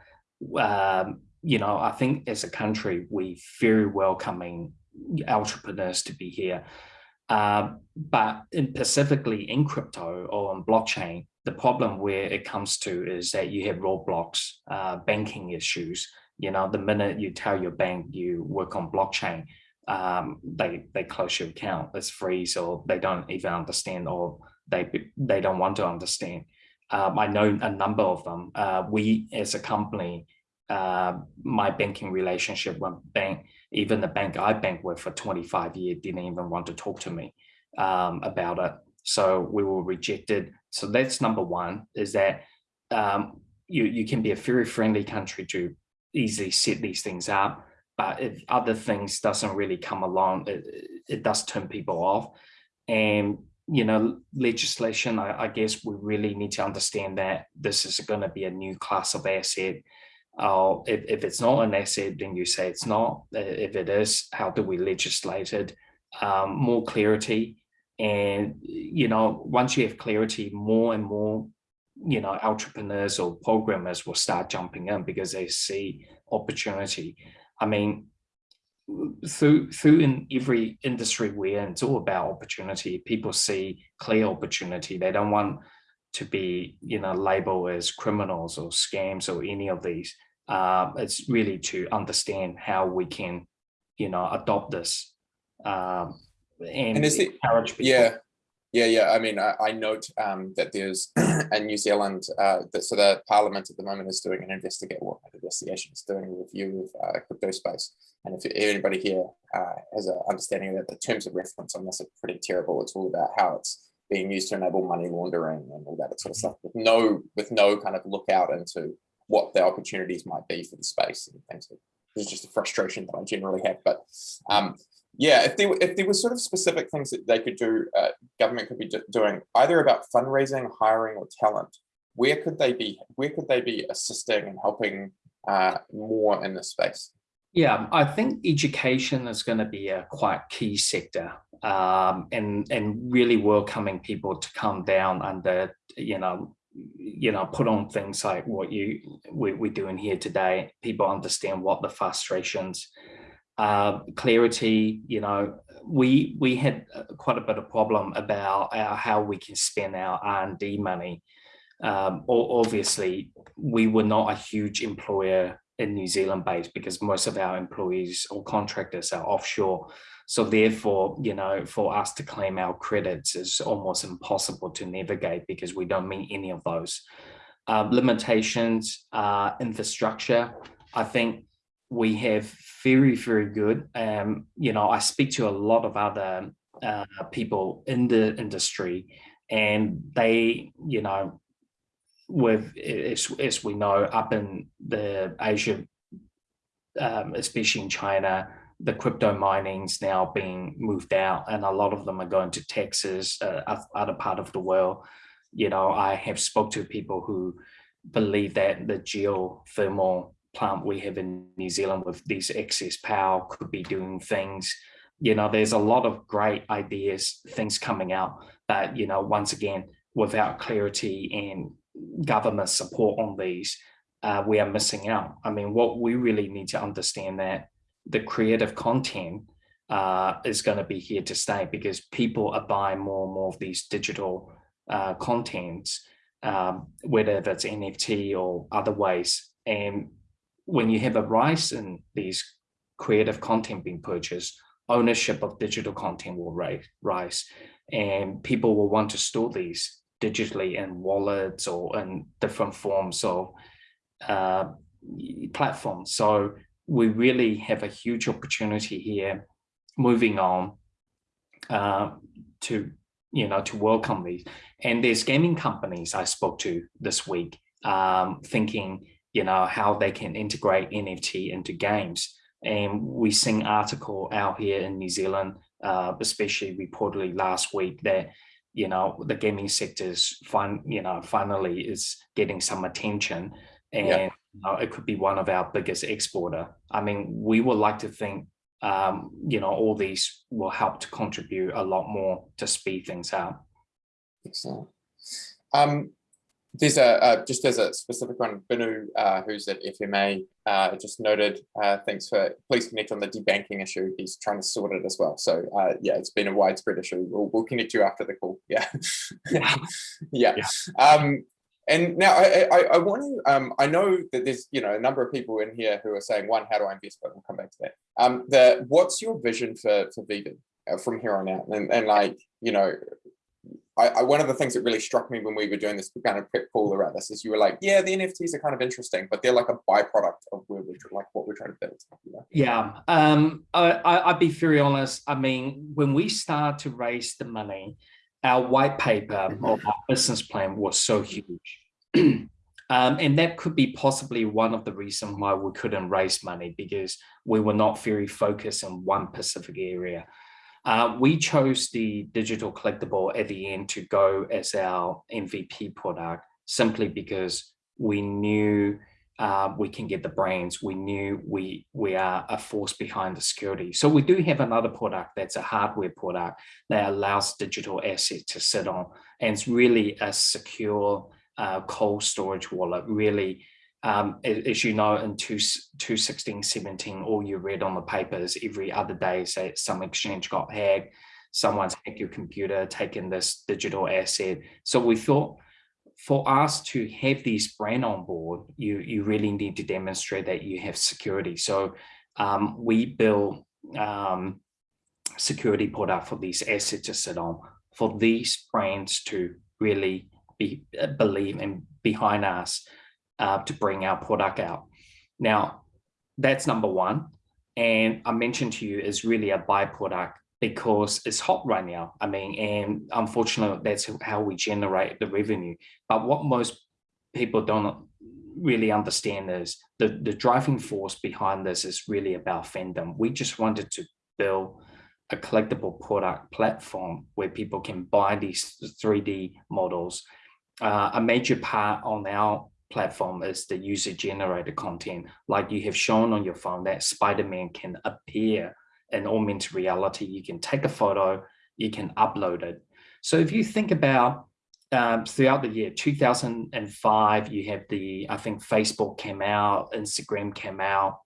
Um, you know, I think as a country, we very welcoming entrepreneurs to be here. Uh, but in specifically in crypto or on blockchain, the problem where it comes to is that you have roadblocks, uh, banking issues, you know, the minute you tell your bank you work on blockchain, um, they they close your account. It's freeze, or they don't even understand, or they they don't want to understand. Um, I know a number of them. Uh, we as a company, uh, my banking relationship with bank, even the bank I bank with for 25 years, didn't even want to talk to me um, about it. So we were rejected. So that's number one, is that um, you, you can be a very friendly country to easily set these things up. But if other things doesn't really come along, it, it does turn people off. And you know, legislation, I, I, guess we really need to understand that this is going to be a new class of asset. Uh, if, if it's not an asset, then you say it's not. If it is, how do we legislate it? Um, more clarity. And, you know, once you have clarity, more and more, you know, entrepreneurs or programmers will start jumping in because they see opportunity. I mean, through through in every industry we're in, it's all about opportunity. People see clear opportunity. They don't want to be, you know, labeled as criminals or scams or any of these. Uh, it's really to understand how we can, you know, adopt this um, and, and is it, encourage people. Yeah, yeah, yeah. I mean, I, I note um, that there's <clears throat> a New Zealand, uh, that, so the Parliament at the moment is doing an investigate, well, investigation, is doing a review of uh, crypto space. And if anybody here uh, has an understanding that the terms of reference on this are pretty terrible, it's all about how it's being used to enable money laundering and all that sort of stuff, with no with no kind of lookout into what the opportunities might be for the space and things. It's just a frustration that I generally have. But um, yeah, if there if there were sort of specific things that they could do, uh, government could be doing either about fundraising, hiring, or talent. Where could they be? Where could they be assisting and helping uh, more in this space? Yeah, I think education is going to be a quite key sector, um, and and really welcoming people to come down under you know you know put on things like what you we, we're doing here today. People understand what the frustrations uh, clarity, you know, we we had quite a bit of problem about our, how we can spend our R&D money. Um, obviously, we were not a huge employer in New Zealand based because most of our employees or contractors are offshore. So therefore, you know, for us to claim our credits is almost impossible to navigate because we don't meet any of those. Uh, limitations, uh, infrastructure, I think we have very, very good. Um, you know, I speak to a lot of other uh, people in the industry and they, you know, with, as, as we know, up in the Asia, um, especially in China, the crypto mining's now being moved out and a lot of them are going to Texas, uh, other part of the world. You know, I have spoke to people who believe that the geothermal plant we have in New Zealand with this excess power could be doing things. You know, there's a lot of great ideas, things coming out that, you know, once again, without clarity and government support on these, uh, we are missing out. I mean, what we really need to understand that the creative content uh, is going to be here to stay because people are buying more and more of these digital uh, contents, um, whether that's NFT or other ways. And when you have a rise in these creative content being purchased, ownership of digital content will rise and people will want to store these digitally in wallets or in different forms of uh, platforms. So we really have a huge opportunity here moving on uh, to, you know, to welcome these. And there's gaming companies I spoke to this week um, thinking, you know, how they can integrate NFT into games. And we seen article out here in New Zealand, uh, especially reportedly last week that, you know, the gaming sector's fun, you know, finally is getting some attention and yeah. you know, it could be one of our biggest exporter. I mean, we would like to think, um, you know, all these will help to contribute a lot more to speed things up. Excellent. Um, there's a uh, just as a specific one, Binu, uh, who's at FMA, uh, just noted, uh, thanks for please connect on the debanking issue. He's trying to sort it as well. So uh, yeah, it's been a widespread issue. We'll, we'll connect you after the call. Yeah, yeah. <laughs> yeah. yeah. Um, and now I, I, I want to, um, I know that there's, you know, a number of people in here who are saying, one, how do I invest? But we'll come back to that. Um, the, what's your vision for, for VeVe uh, from here on out? And, and like, you know, I, I, one of the things that really struck me when we were doing this kind of prep call around this is you were like, yeah, the NFTs are kind of interesting, but they're like a byproduct of where we're like what we're trying to build. Yeah, um, I, would be very honest. I mean, when we start to raise the money, our white paper or our business plan was so huge. <clears throat> um, and that could be possibly one of the reasons why we couldn't raise money because we were not very focused in one specific area. Uh, we chose the digital collectible at the end to go as our MVP product simply because we knew uh, we can get the brains. We knew we we are a force behind the security. So we do have another product that's a hardware product that allows digital asset to sit on, and it's really a secure uh, cold storage wallet. Really, um, as you know, in two, 2016, 17, all you read on the papers every other day say some exchange got hacked, someone's hacked your computer, taken this digital asset. So we thought for us to have these brand on board, you, you really need to demonstrate that you have security. So um, we build um, security product for these assets to sit on, for these brands to really be uh, believe and behind us uh, to bring our product out. Now, that's number one. And I mentioned to you is really a byproduct because it's hot right now. I mean, and unfortunately, that's how we generate the revenue. But what most people don't really understand is the, the driving force behind this is really about fandom. We just wanted to build a collectible product platform where people can buy these 3D models. Uh, a major part on our platform is the user generated content. Like you have shown on your phone that Spider-Man can appear in augmented reality. You can take a photo, you can upload it. So if you think about um, throughout the year 2005, you have the, I think Facebook came out, Instagram came out,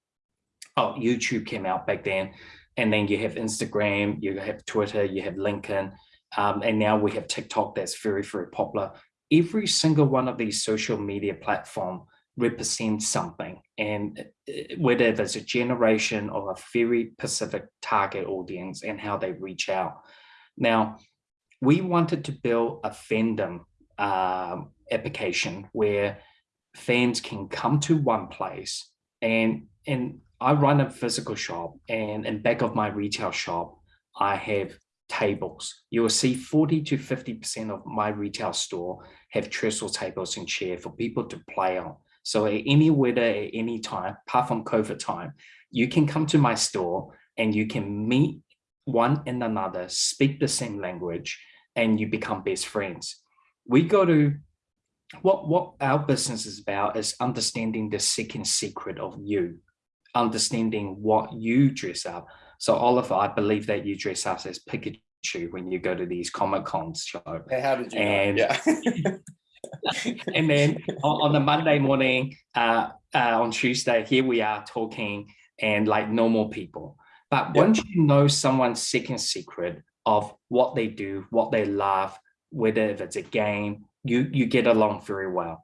oh, YouTube came out back then. And then you have Instagram, you have Twitter, you have LinkedIn, um, and now we have TikTok that's very, very popular every single one of these social media platform represents something and uh, whether there's a generation of a very specific target audience and how they reach out. Now, we wanted to build a fandom uh, application where fans can come to one place and and I run a physical shop and in back of my retail shop, I have tables. You will see 40 to 50% of my retail store have trestle tables and chair for people to play on. So at any weather, at any time, apart from COVID time, you can come to my store and you can meet one and another, speak the same language, and you become best friends. We go to what what our business is about is understanding the second secret of you, understanding what you dress up, so Oliver, I believe that you dress up as Pikachu when you go to these Comic Cons show. How did you and, Yeah. <laughs> and then on, the Monday morning, uh, uh, on Tuesday, here we are talking and like normal people. But yep. once you know someone's second secret of what they do, what they love, whether if it's a game, you, you get along very well.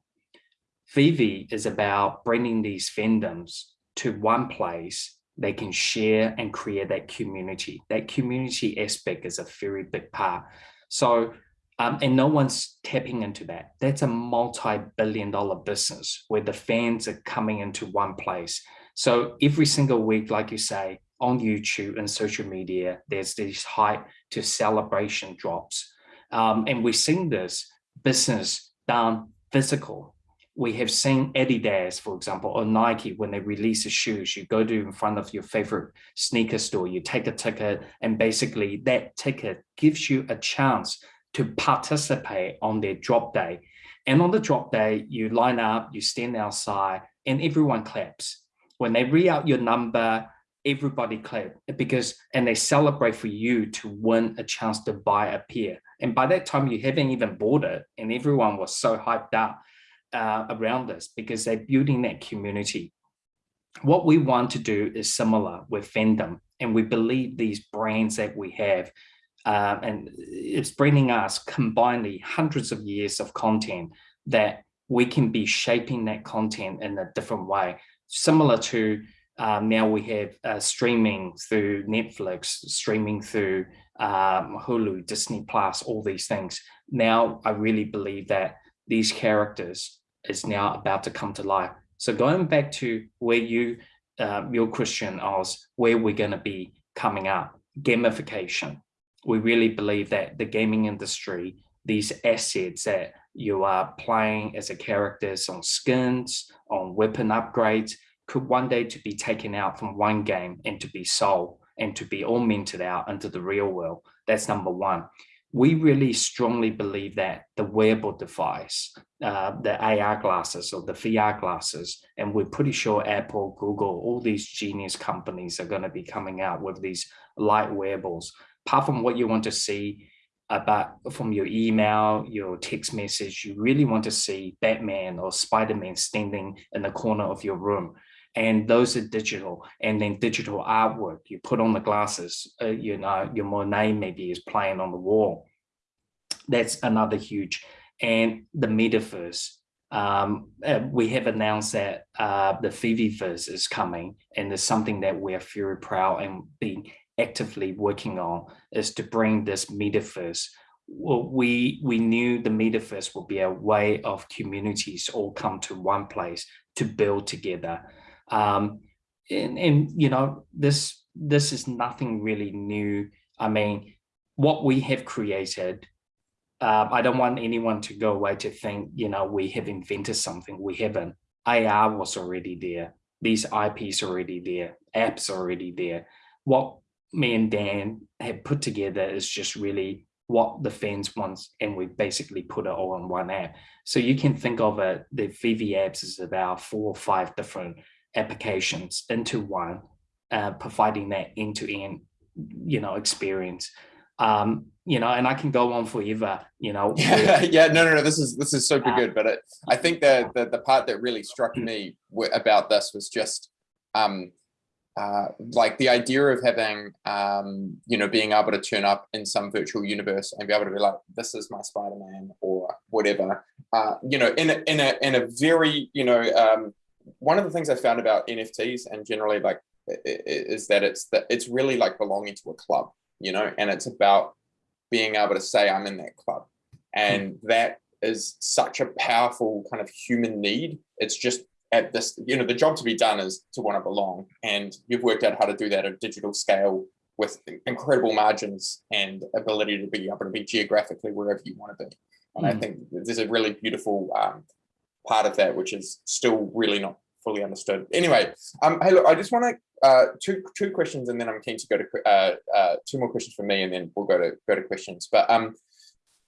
VeVe is about bringing these fandoms to one place they can share and create that community. That community aspect is a very big part. So, um, and no one's tapping into that. That's a multi-billion dollar business where the fans are coming into one place. So every single week, like you say, on YouTube and social media, there's this hype to celebration drops. Um, and we're seeing this business done physical we have seen Adidas, for example, or Nike, when they release the shoes, you go to in front of your favorite sneaker store, you take a ticket, and basically that ticket gives you a chance to participate on their drop day. And on the drop day, you line up, you stand outside, and everyone claps. When they read out your number, everybody clap because, and they celebrate for you to win a chance to buy a pair. And by that time, you haven't even bought it, and everyone was so hyped up uh, around us because they're building that community. What we want to do is similar with fandom, and we believe these brands that we have, uh, and it's bringing us combinedly hundreds of years of content that we can be shaping that content in a different way, similar to um, now we have uh, streaming through Netflix, streaming through um, Hulu, Disney Plus, all these things. Now I really believe that these characters is now about to come to life. So going back to where you, uh, your question was, where we're going to be coming up, gamification. We really believe that the gaming industry, these assets that you are playing as a characters on skins, on weapon upgrades, could one day to be taken out from one game and to be sold and to be augmented out into the real world. That's number one. We really strongly believe that the wearable device, uh, the AR glasses or the VR glasses, and we're pretty sure Apple, Google, all these genius companies are going to be coming out with these light wearables. Apart from what you want to see about from your email, your text message, you really want to see Batman or Spider-Man standing in the corner of your room. And those are digital and then digital artwork you put on the glasses, uh, you know, your Monet maybe is playing on the wall. That's another huge, and the metaverse. Um, uh, we have announced that uh, the Fiviverse is coming and it's something that we're very proud and being actively working on is to bring this metaverse. Well, we we knew the metaverse would be a way of communities all come to one place to build together. Um, and, and you know this this is nothing really new. I mean, what we have created. Uh, I don't want anyone to go away to think, you know, we have invented something. We haven't. AR was already there. These IPs already there. Apps already there. What me and Dan have put together is just really what the fans want, and we basically put it all in one app. So you can think of it, the VeVe apps is about four or five different applications into one, uh, providing that end-to-end, -end, you know, experience. Um, you know, and I can go on forever, you know. Yeah, <laughs> yeah, no, no, no, this is, this is super uh, good. But it, I think the, the, the part that really struck me about this was just, um, uh, like the idea of having, um, you know, being able to turn up in some virtual universe and be able to be like, this is my Spider-Man or whatever, uh, you know, in a, in a, in a very, you know, um, one of the things I found about NFTs and generally like is that it's that it's really like belonging to a club, you know, and it's about being able to say I'm in that club. And that is such a powerful kind of human need. It's just at this, you know, the job to be done is to want to belong. And you've worked out how to do that at digital scale with incredible margins and ability to be able to be geographically wherever you want to be. And mm. I think there's a really beautiful um, part of that, which is still really not fully understood. Anyway, um, hey, look, I just want to uh, two two questions, and then I'm keen to go to uh, uh, two more questions from me, and then we'll go to go to questions. But um,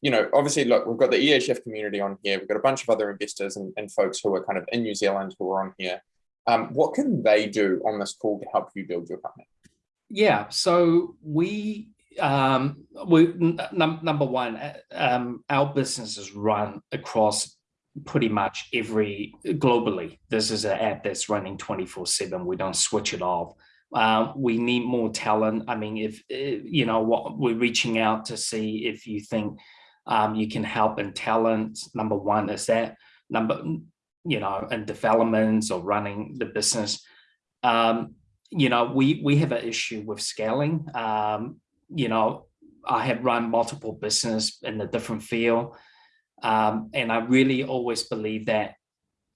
you know, obviously, look, we've got the EHF community on here. We've got a bunch of other investors and, and folks who are kind of in New Zealand who are on here. Um, what can they do on this call to help you build your company? Yeah, so we, um, we num number one, uh, um, our business is run across pretty much every globally. This is an app that's running 24 seven. We don't switch it off. Uh, we need more talent. I mean, if, uh, you know, what we're reaching out to see if you think um, you can help in talent. Number one is that number, you know, in developments or running the business. Um, you know, we we have an issue with scaling. Um, you know, I have run multiple business in a different field. Um, and I really always believe that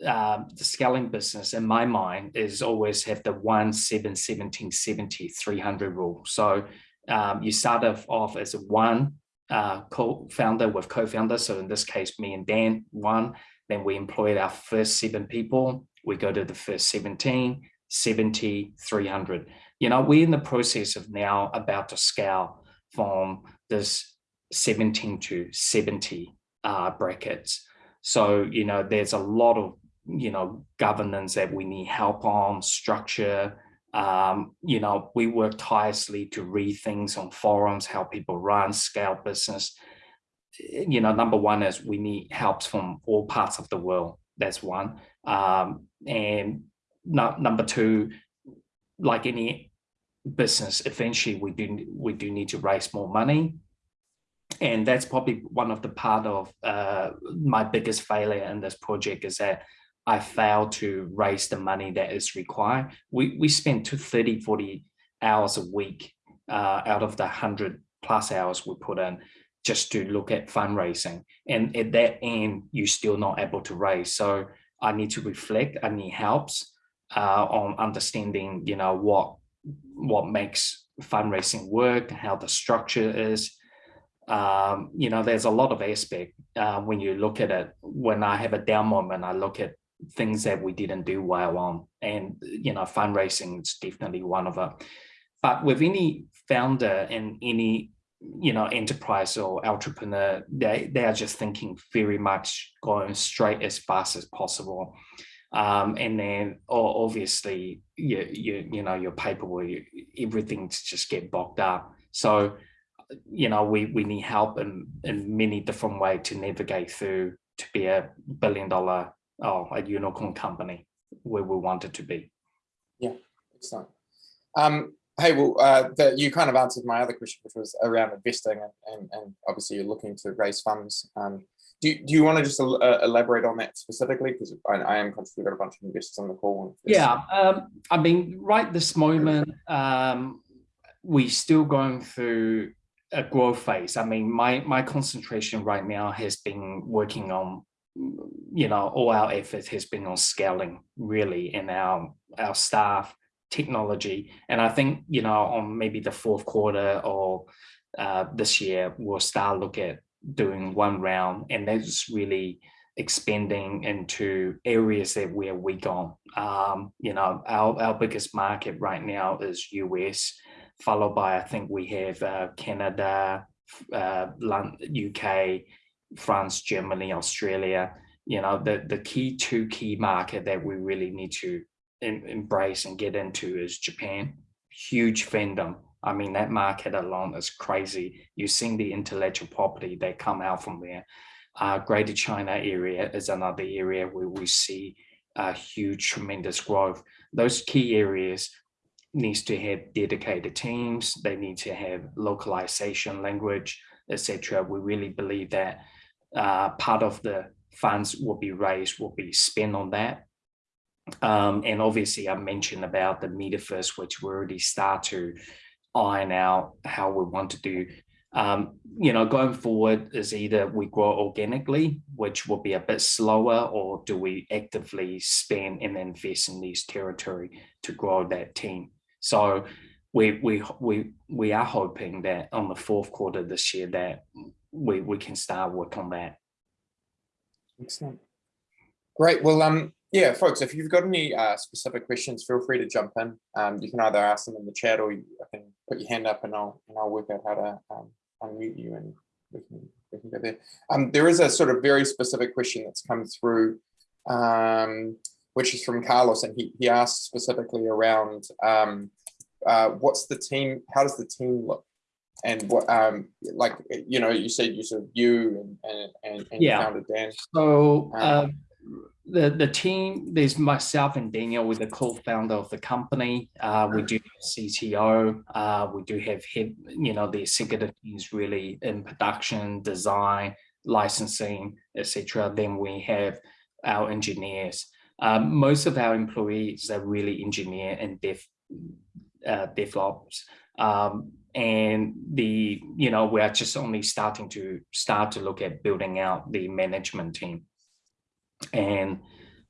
uh, the scaling business in my mind is always have the 1 7 17 70 300 rule so um, you start off as a one uh, co-founder with co-founder. So in this case, me and Dan, one, then we employed our first seven people. We go to the first 17, 70, 300. You know, we're in the process of now about to scale from this 17 to 70 uh, brackets. So, you know, there's a lot of, you know, governance that we need help on, structure, um, you know, we work tirelessly to read things on forums, how people run, scale business. You know, number one is we need helps from all parts of the world. That's one. Um, and no, number two, like any business, eventually we do we do need to raise more money. And that's probably one of the part of uh, my biggest failure in this project is that I failed to raise the money that is required. We, we spend to 30, 40 hours a week uh, out of the 100 plus hours we put in just to look at fundraising. And at that end, you're still not able to raise. So I need to reflect, I need helps uh, on understanding, you know, what, what makes fundraising work, how the structure is, um, you know, there's a lot of aspect uh, when you look at it. When I have a down moment, I look at things that we didn't do well on. And, you know, fundraising is definitely one of them. But with any founder and any you know enterprise or entrepreneur, they they are just thinking very much going straight as fast as possible. Um, and then obviously you, you you know your paperwork everything to just get bogged up so you know we we need help in in many different ways to navigate through to be a billion dollar or a unicorn company where we want it to be yeah excellent um hey well uh that you kind of answered my other question which was around investing and and, and obviously you're looking to raise funds um do, do you want to just uh, elaborate on that specifically? Because I, I, am conscious we've got a bunch of investors on the call. Yeah, um, I mean, right this moment, um, we're still going through a growth phase. I mean, my my concentration right now has been working on, you know, all our effort has been on scaling really in our our staff, technology, and I think you know on maybe the fourth quarter or uh, this year we'll start look at doing one round and that's really expanding into areas that we're weak on. Um, you know, our, our biggest market right now is US, followed by, I think we have uh, Canada, uh, UK, France, Germany, Australia. You know, the, the key two key market that we really need to embrace and get into is Japan. Huge fandom I mean, that market alone is crazy. You've seen the intellectual property that come out from there. Uh, Greater China area is another area where we see a huge, tremendous growth. Those key areas needs to have dedicated teams. They need to have localization, language, etc. We really believe that uh, part of the funds will be raised, will be spent on that. Um, and obviously I mentioned about the metaverse, which we already start to iron out how we want to do. Um, you know, going forward is either we grow organically, which will be a bit slower, or do we actively spend and invest in these territory to grow that team? So we we we we are hoping that on the fourth quarter this year that we we can start work on that. Excellent. Great. Well, um, yeah, folks, if you've got any uh, specific questions, feel free to jump in. Um, you can either ask them in the chat or you can put your hand up and I'll, and I'll work out how to um, unmute you and we can, we can go there. Um, there is a sort of very specific question that's come through, um, which is from Carlos and he, he asked specifically around um, uh, what's the team, how does the team look? And what, um, like, you know, you said you sort of you and, and, and yeah. founder Dan. So, um, the the team there's myself and daniel with the co-founder of the company uh, we do cto uh, we do have head you know the executive teams really in production design licensing etc then we have our engineers um, most of our employees are really engineer and dev uh, develops um, and the you know we're just only starting to start to look at building out the management team and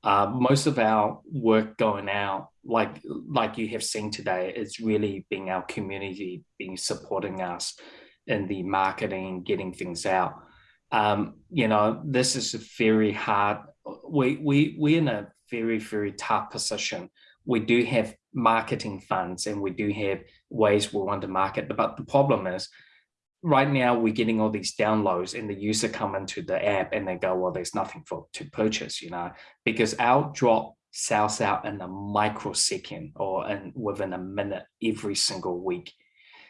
uh, most of our work going out, like like you have seen today, is really being our community, being supporting us in the marketing, getting things out. Um, you know, this is a very hard. We we we're in a very very tough position. We do have marketing funds and we do have ways we want to market, but the problem is right now we're getting all these downloads and the user come into the app and they go, well, there's nothing for to purchase, you know, because our drop sells out in a microsecond or in within a minute every single week.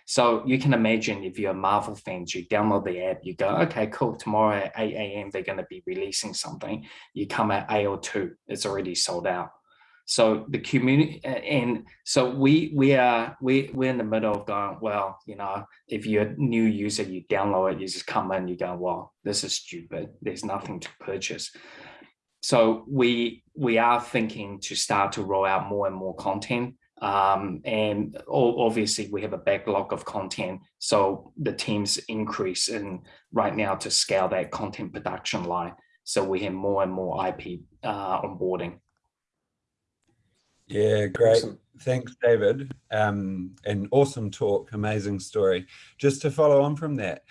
So you can imagine if you're a Marvel fan, you download the app, you go, okay, cool, tomorrow at 8 a.m. they're going to be releasing something. You come at AO2, it's already sold out. So the community, and so we we are we we're in the middle of going. Well, you know, if you're a new user, you download it, you just come in, you go, well, this is stupid. There's nothing to purchase. So we we are thinking to start to roll out more and more content. Um, and obviously we have a backlog of content. So the teams increase in right now to scale that content production line. So we have more and more IP uh, onboarding. Yeah, great. Awesome. Thanks, David. Um, an awesome talk, amazing story. Just to follow on from that,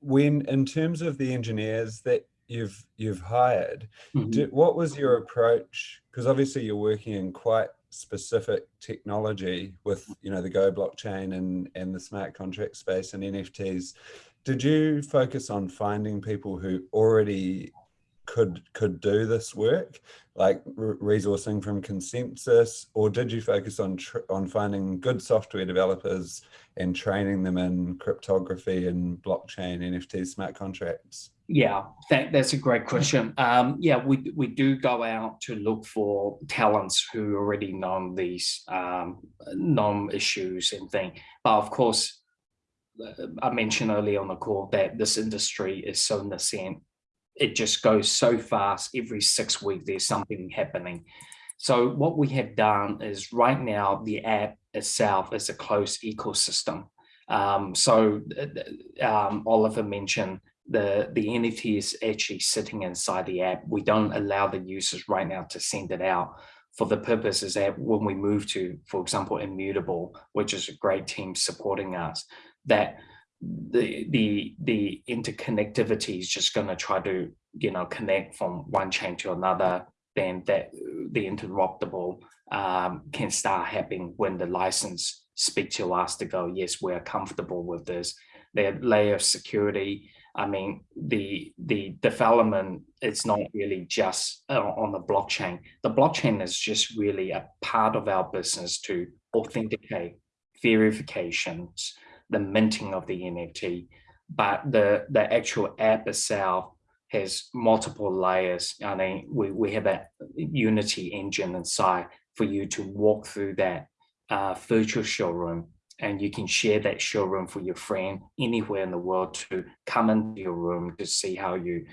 when in terms of the engineers that you've you've hired, mm -hmm. what was your approach? Because obviously you're working in quite specific technology with you know the Go blockchain and and the smart contract space and NFTs, did you focus on finding people who already could could do this work like resourcing from ConsenSys or did you focus on on finding good software developers and training them in cryptography and blockchain nft smart contracts? Yeah that, that's a great question. Um, yeah we we do go out to look for talents who already know these um known issues and thing. But of course uh, I mentioned earlier on the call that this industry is so nascent it just goes so fast. Every six weeks, there's something happening. So what we have done is right now, the app itself is a closed ecosystem. Um, so uh, um, Oliver mentioned the, the NFT is actually sitting inside the app. We don't allow the users right now to send it out for the purposes that when we move to, for example, Immutable, which is a great team supporting us, that the the the interconnectivity is just going to try to you know connect from one chain to another then that the interoperable um, can start happening when the license speak to us to go yes we're comfortable with this. Their layer of security i mean the the development it's not really just uh, on the blockchain. The blockchain is just really a part of our business to authenticate verifications the minting of the NFT, but the, the actual app itself has multiple layers. I mean, we, we have a Unity engine inside for you to walk through that uh, virtual showroom and you can share that showroom for your friend anywhere in the world to come into your room to see how you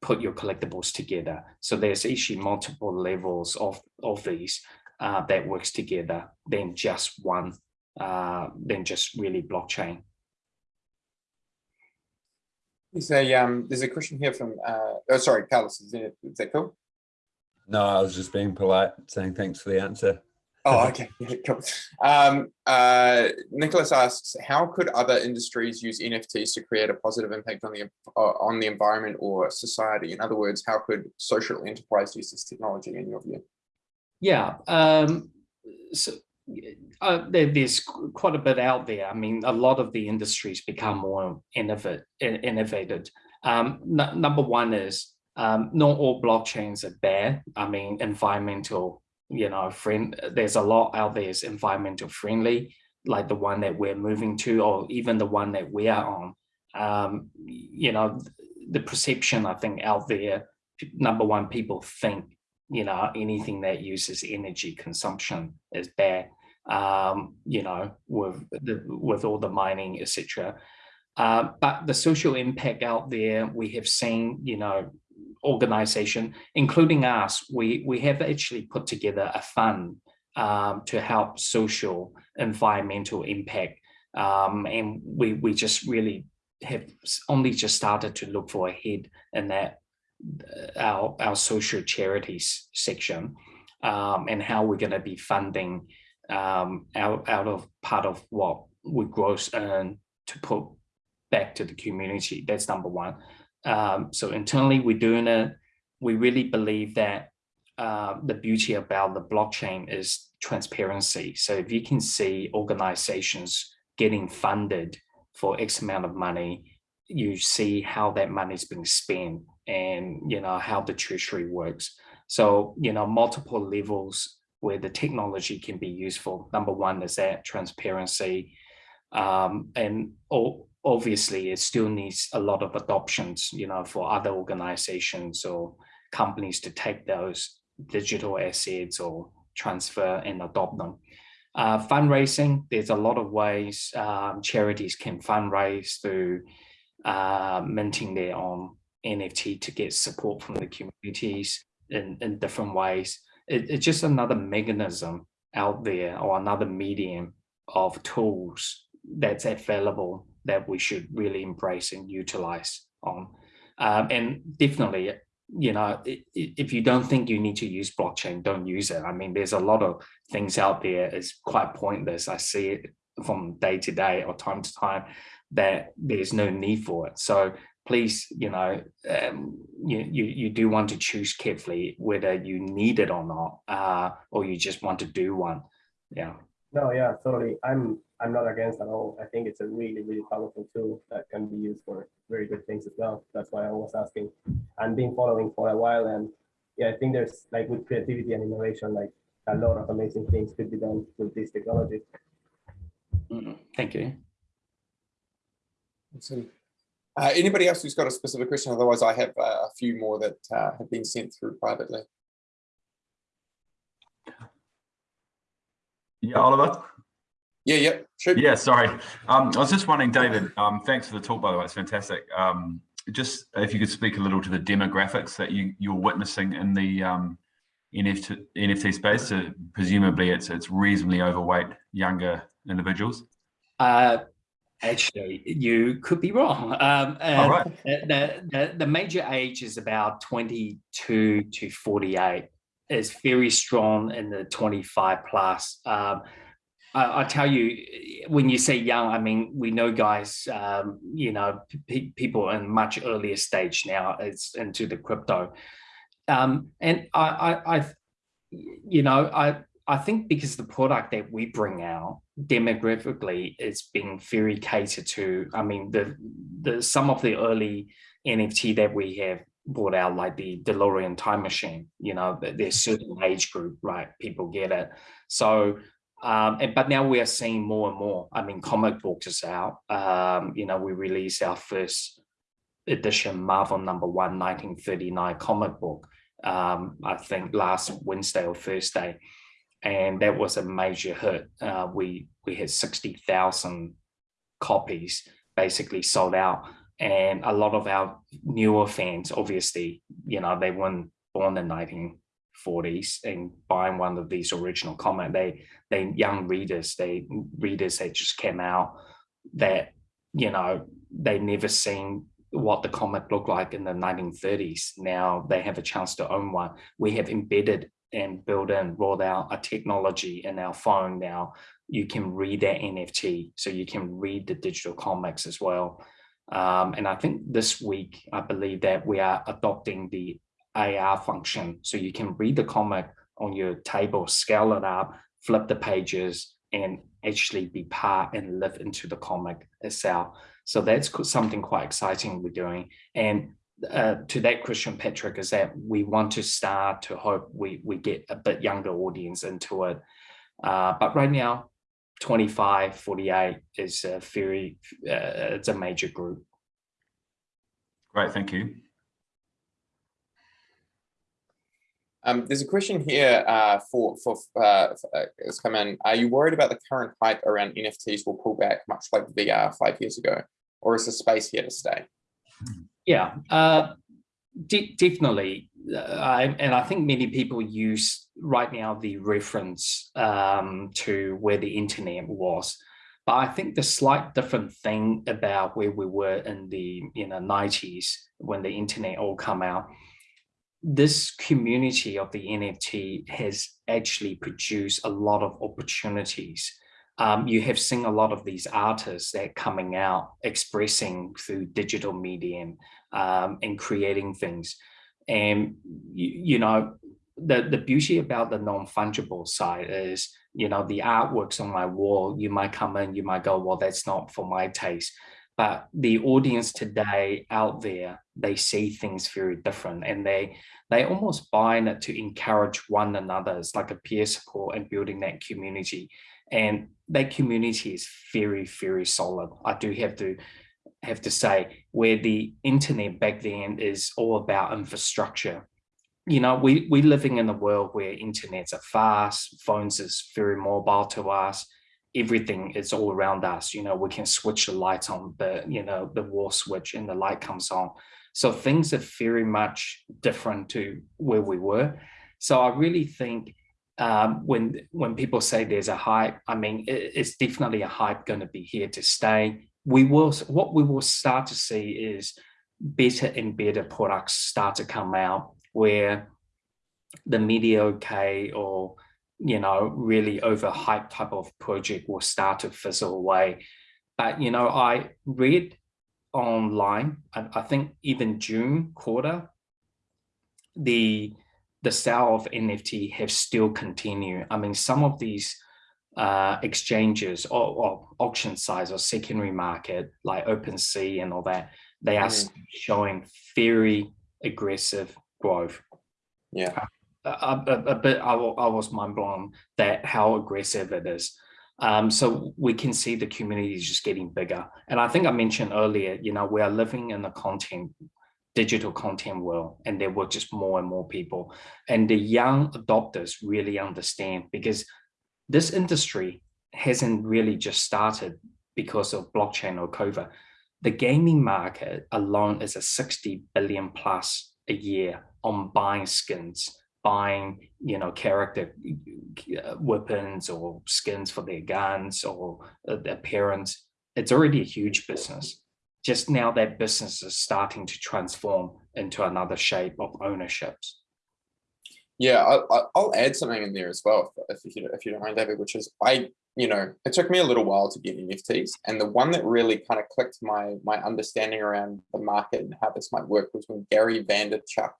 put your collectibles together. So there's actually multiple levels of, of these uh, that works together than just one uh, than just really blockchain. There's a um, there's a question here from uh, oh sorry, Carlos, is, it, is that cool? No, I was just being polite, saying thanks for the answer. Oh, okay, <laughs> yeah, cool. Um, uh, Nicholas asks, how could other industries use NFTs to create a positive impact on the uh, on the environment or society? In other words, how could social enterprise use this technology in your view? Yeah, um, so uh, there, there's quite a bit out there. I mean, a lot of the industries become more innovate, innovated. Um, number one is um, not all blockchains are bad. I mean, environmental, you know, friend. There's a lot out there is environmental friendly, like the one that we're moving to, or even the one that we are on. Um, you know, the perception I think out there. Number one, people think you know anything that uses energy consumption is bad um, you know, with the, with all the mining, etc. Uh, but the social impact out there, we have seen, you know, organization, including us, we, we have actually put together a fund um, to help social environmental impact. Um, and we, we just really have only just started to look for a head in that uh, our, our social charities section um, and how we're going to be funding um, out, out of part of what we gross earn to put back to the community. That's number one. Um, so internally, we're doing it. We really believe that uh, the beauty about the blockchain is transparency. So if you can see organizations getting funded for X amount of money, you see how that money is being spent and you know how the treasury works. So you know multiple levels where the technology can be useful. Number one is that transparency. Um, and obviously it still needs a lot of adoptions, you know, for other organizations or companies to take those digital assets or transfer and adopt them. Uh, fundraising, there's a lot of ways um, charities can fundraise through uh, minting their own NFT to get support from the communities in, in different ways it, it's just another mechanism out there or another medium of tools that's available that we should really embrace and utilize on. Um, and definitely, you know, if you don't think you need to use blockchain, don't use it. I mean, there's a lot of things out there. It's quite pointless. I see it from day to day or time to time that there's no need for it. So please, you know, um, you, you, you do want to choose carefully whether you need it or not, uh, or you just want to do one. Yeah. No, yeah, totally. I'm I'm not against at all. I think it's a really, really powerful tool that can be used for very good things as well. That's why I was asking and been following for a while. And yeah, I think there's like with creativity and innovation, like a lot of amazing things could be done with this technology. Mm, thank you. Awesome. Uh, anybody else who's got a specific question? Otherwise, I have uh, a few more that uh, have been sent through privately. Yeah, Oliver. Yeah, yeah, sure. Yeah, sorry. Um, I was just wondering, David, um, thanks for the talk, by the way, it's fantastic. Um, just if you could speak a little to the demographics that you, you're witnessing in the um, NFT, NFT space. So presumably it's, it's reasonably overweight younger individuals. Actually, you could be wrong. Um, All right. the, the, the major age is about 22 to 48. It's very strong in the 25 plus. Um, I, I, tell you, when you say young, I mean, we know guys, um, you know, pe people in much earlier stage now, it's into the crypto. Um, and I, I, I, you know, I, I think because the product that we bring out demographically is being very catered to. I mean, the the some of the early NFT that we have brought out, like the DeLorean time machine, you know, there's certain age group, right? People get it. So um, and, but now we are seeing more and more. I mean, comic books is out. Um, you know, we released our first edition Marvel number one, 1939 comic book, um, I think last Wednesday or Thursday. And that was a major hit. Uh, we, we had 60,000 copies basically sold out. And a lot of our newer fans, obviously, you know, they weren't born in 19 40s and buying one of these original comic they they young readers they readers that just came out that you know they never seen what the comic looked like in the 1930s now they have a chance to own one we have embedded and build in roll out a technology in our phone now you can read that nft so you can read the digital comics as well um, and i think this week i believe that we are adopting the AR function. So you can read the comic on your table, scale it up, flip the pages, and actually be part and live into the comic itself. So that's something quite exciting we're doing. And uh, to that question, Patrick, is that we want to start to hope we, we get a bit younger audience into it. Uh, but right now, 25, 48 is a very, uh, it's a major group. Great, thank you. Um, there's a question here uh, for for uh, uh, it's come in. Are you worried about the current hype around NFTs will pull back, much like VR five years ago, or is the space here to stay? Yeah, uh, de definitely. Uh, I, and I think many people use right now the reference um, to where the internet was. But I think the slight different thing about where we were in the you know 90s when the internet all come out this community of the NFT has actually produced a lot of opportunities. Um, you have seen a lot of these artists that coming out expressing through digital medium um, and creating things. And, you, you know, the, the beauty about the non-fungible side is, you know, the artworks on my wall, you might come in, you might go, well, that's not for my taste. But the audience today out there they see things very different and they they almost buying it to encourage one another. It's like a peer support and building that community and that community is very very solid. I do have to have to say where the internet back then is all about infrastructure. You know we we living in a world where internets are fast phones is very mobile to us everything is all around us. You know we can switch the light on the you know the wall switch and the light comes on. So things are very much different to where we were. So i really think um, when when people say there's a hype i mean it, it's definitely a hype going to be here to stay we will what we will start to see is better and better products start to come out where the mediocre or you know, really overhyped type of project will start to fizzle away. But, you know, I read online, I, I think even June quarter, the the sale of NFT have still continued. I mean, some of these uh, exchanges or, or, auction sites or secondary market like OpenSea and all that, they are mm. showing very aggressive growth. Yeah. A, a, a bit, I, I was mind blown that how aggressive it is. Um, so we can see the community is just getting bigger. And I think I mentioned earlier, you know, we are living in the content, digital content world, and there were just more and more people. And the young adopters really understand because this industry hasn't really just started because of blockchain or COVID. The gaming market alone is a 60 billion plus a year on buying skins, buying, you know, character uh, weapons or skins for their guns or uh, their parents. It's already a huge business. Just now that business is starting to transform into another shape of ownerships. Yeah, I, will add something in there as well, if, if, you if you don't mind, David, which is I, you know, it took me a little while to get NFTs, and the one that really kind of clicked my my understanding around the market and how this might work was when Gary Vaynerchuk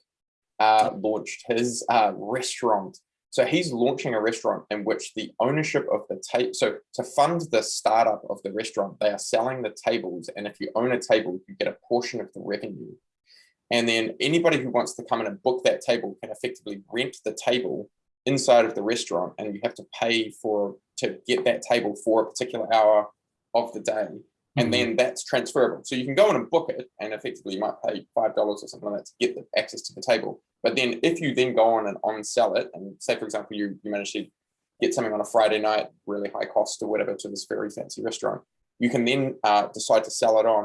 uh, launched his uh, restaurant. So he's launching a restaurant in which the ownership of the table, so to fund the startup of the restaurant, they are selling the tables, and if you own a table, you get a portion of the revenue. And then anybody who wants to come in and book that table can effectively rent the table inside of the restaurant and you have to pay for to get that table for a particular hour of the day. And mm -hmm. then that's transferable. So you can go in and book it and effectively you might pay $5 or something like that to get the access to the table. But then if you then go on and on sell it and say, for example, you, you manage to get something on a Friday night, really high cost or whatever to this very fancy restaurant, you can then uh, decide to sell it on.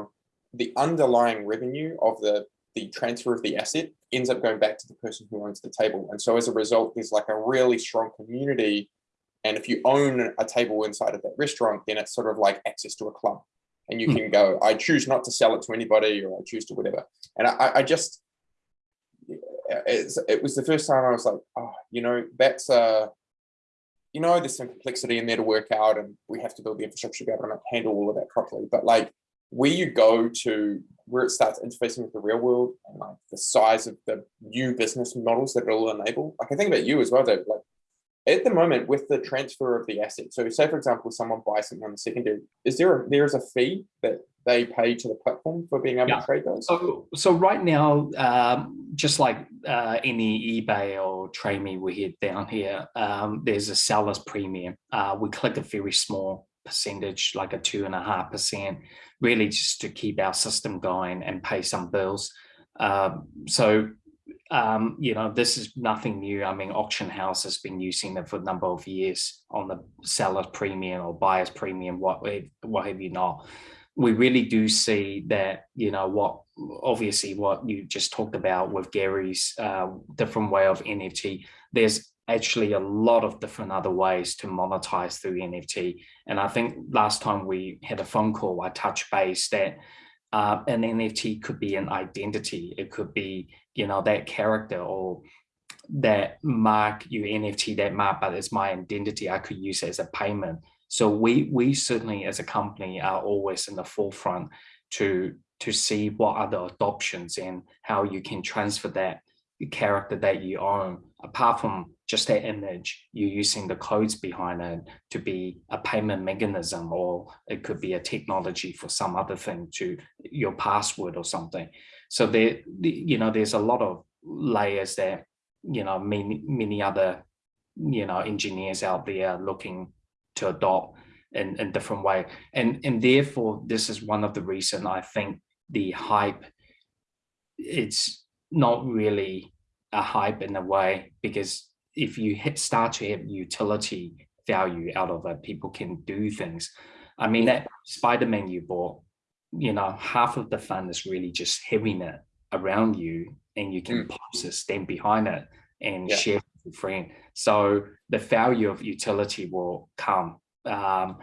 The underlying revenue of the the transfer of the asset ends up going back to the person who owns the table. And so as a result, there's like a really strong community. And if you own a table inside of that restaurant, then it's sort of like access to a club. And you hmm. can go, I choose not to sell it to anybody or I choose to whatever. And I, I just, it was the first time I was like, oh, you know, that's, uh, you know, there's some complexity in there to work out and we have to build the infrastructure to be able to handle all of that properly. But like, where you go to where it starts interfacing with the real world and like the size of the new business models that it'll enable. Like I think about you as well, Dave. Like at the moment with the transfer of the asset. So say for example, someone buys something on the secondary, is there a, there is a fee that they pay to the platform for being able yeah. to trade those? So, so right now, um, just like uh, any eBay or Trade Me we hit down here, um, there's a seller's premium. Uh, we collect a very small percentage, like a two and a half percent, really just to keep our system going and pay some bills. Um, so, um, you know, this is nothing new. I mean, Auction House has been using it for a number of years on the seller's premium or buyer's premium, what, what have you not. We really do see that, you know, what obviously what you just talked about with Gary's uh, different way of NFT, there's actually a lot of different other ways to monetize through NFT. And I think last time we had a phone call, I touched base that uh, an NFT could be an identity. It could be, you know, that character or that mark your NFT, that mark, but it's my identity. I could use it as a payment. So we we certainly as a company are always in the forefront to to see what are the adoptions and how you can transfer that character that you own apart from just that image, you're using the codes behind it to be a payment mechanism, or it could be a technology for some other thing to your password or something. So there, you know, there's a lot of layers there, you know, many, many other, you know, engineers out there looking to adopt in, in different way. And, and therefore, this is one of the reason I think the hype, it's not really a hype in a way because if you hit, start to have utility value out of it, people can do things. I mean, that Spider-Man you bought, you know, half of the fun is really just having it around you and you can mm. post it, stand behind it and yeah. share with your friend. So the value of utility will come um,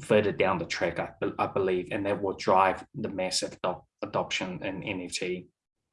further down the track, I, I, believe, and that will drive the massive adoption in NFT.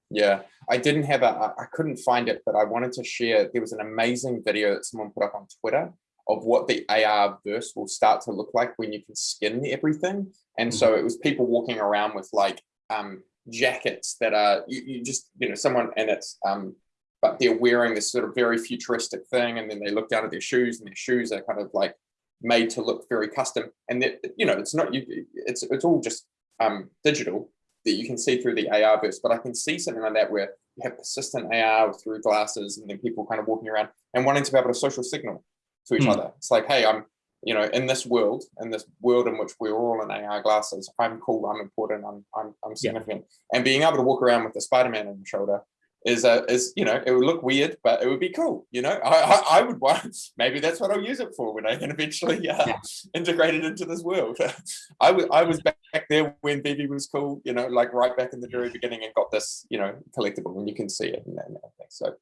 Yeah, I didn't have a, I couldn't find it, but I wanted to share, there was an amazing video that someone put up on Twitter of what the AR verse will start to look like when you can skin everything. And so it was people walking around with like um, jackets that are you, you just you know someone and it's um, but they're wearing this sort of very futuristic thing, and then they look down at their shoes, and their shoes are kind of like made to look very custom. And that you know, it's not you. It's it's all just um, digital that you can see through the AR verse. But I can see something like that where you have persistent AR through glasses, and then people kind of walking around and wanting to be able to social signal to each mm. other. It's like, hey, I'm you know, in this world, in this world in which we're all in AR glasses, I'm cool, I'm important, I'm I'm, I'm significant, yeah. and being able to walk around with the Spider-Man on your shoulder is a is you know it would look weird but it would be cool you know? I i, I would want <laughs> maybe that's what i'll use it for when i can eventually uh, yeah. <laughs> integrate it into this world. <laughs> I was i was back there when VeVe was cool you know like right back in the very beginning and got this you know collectible and you can see it and, and so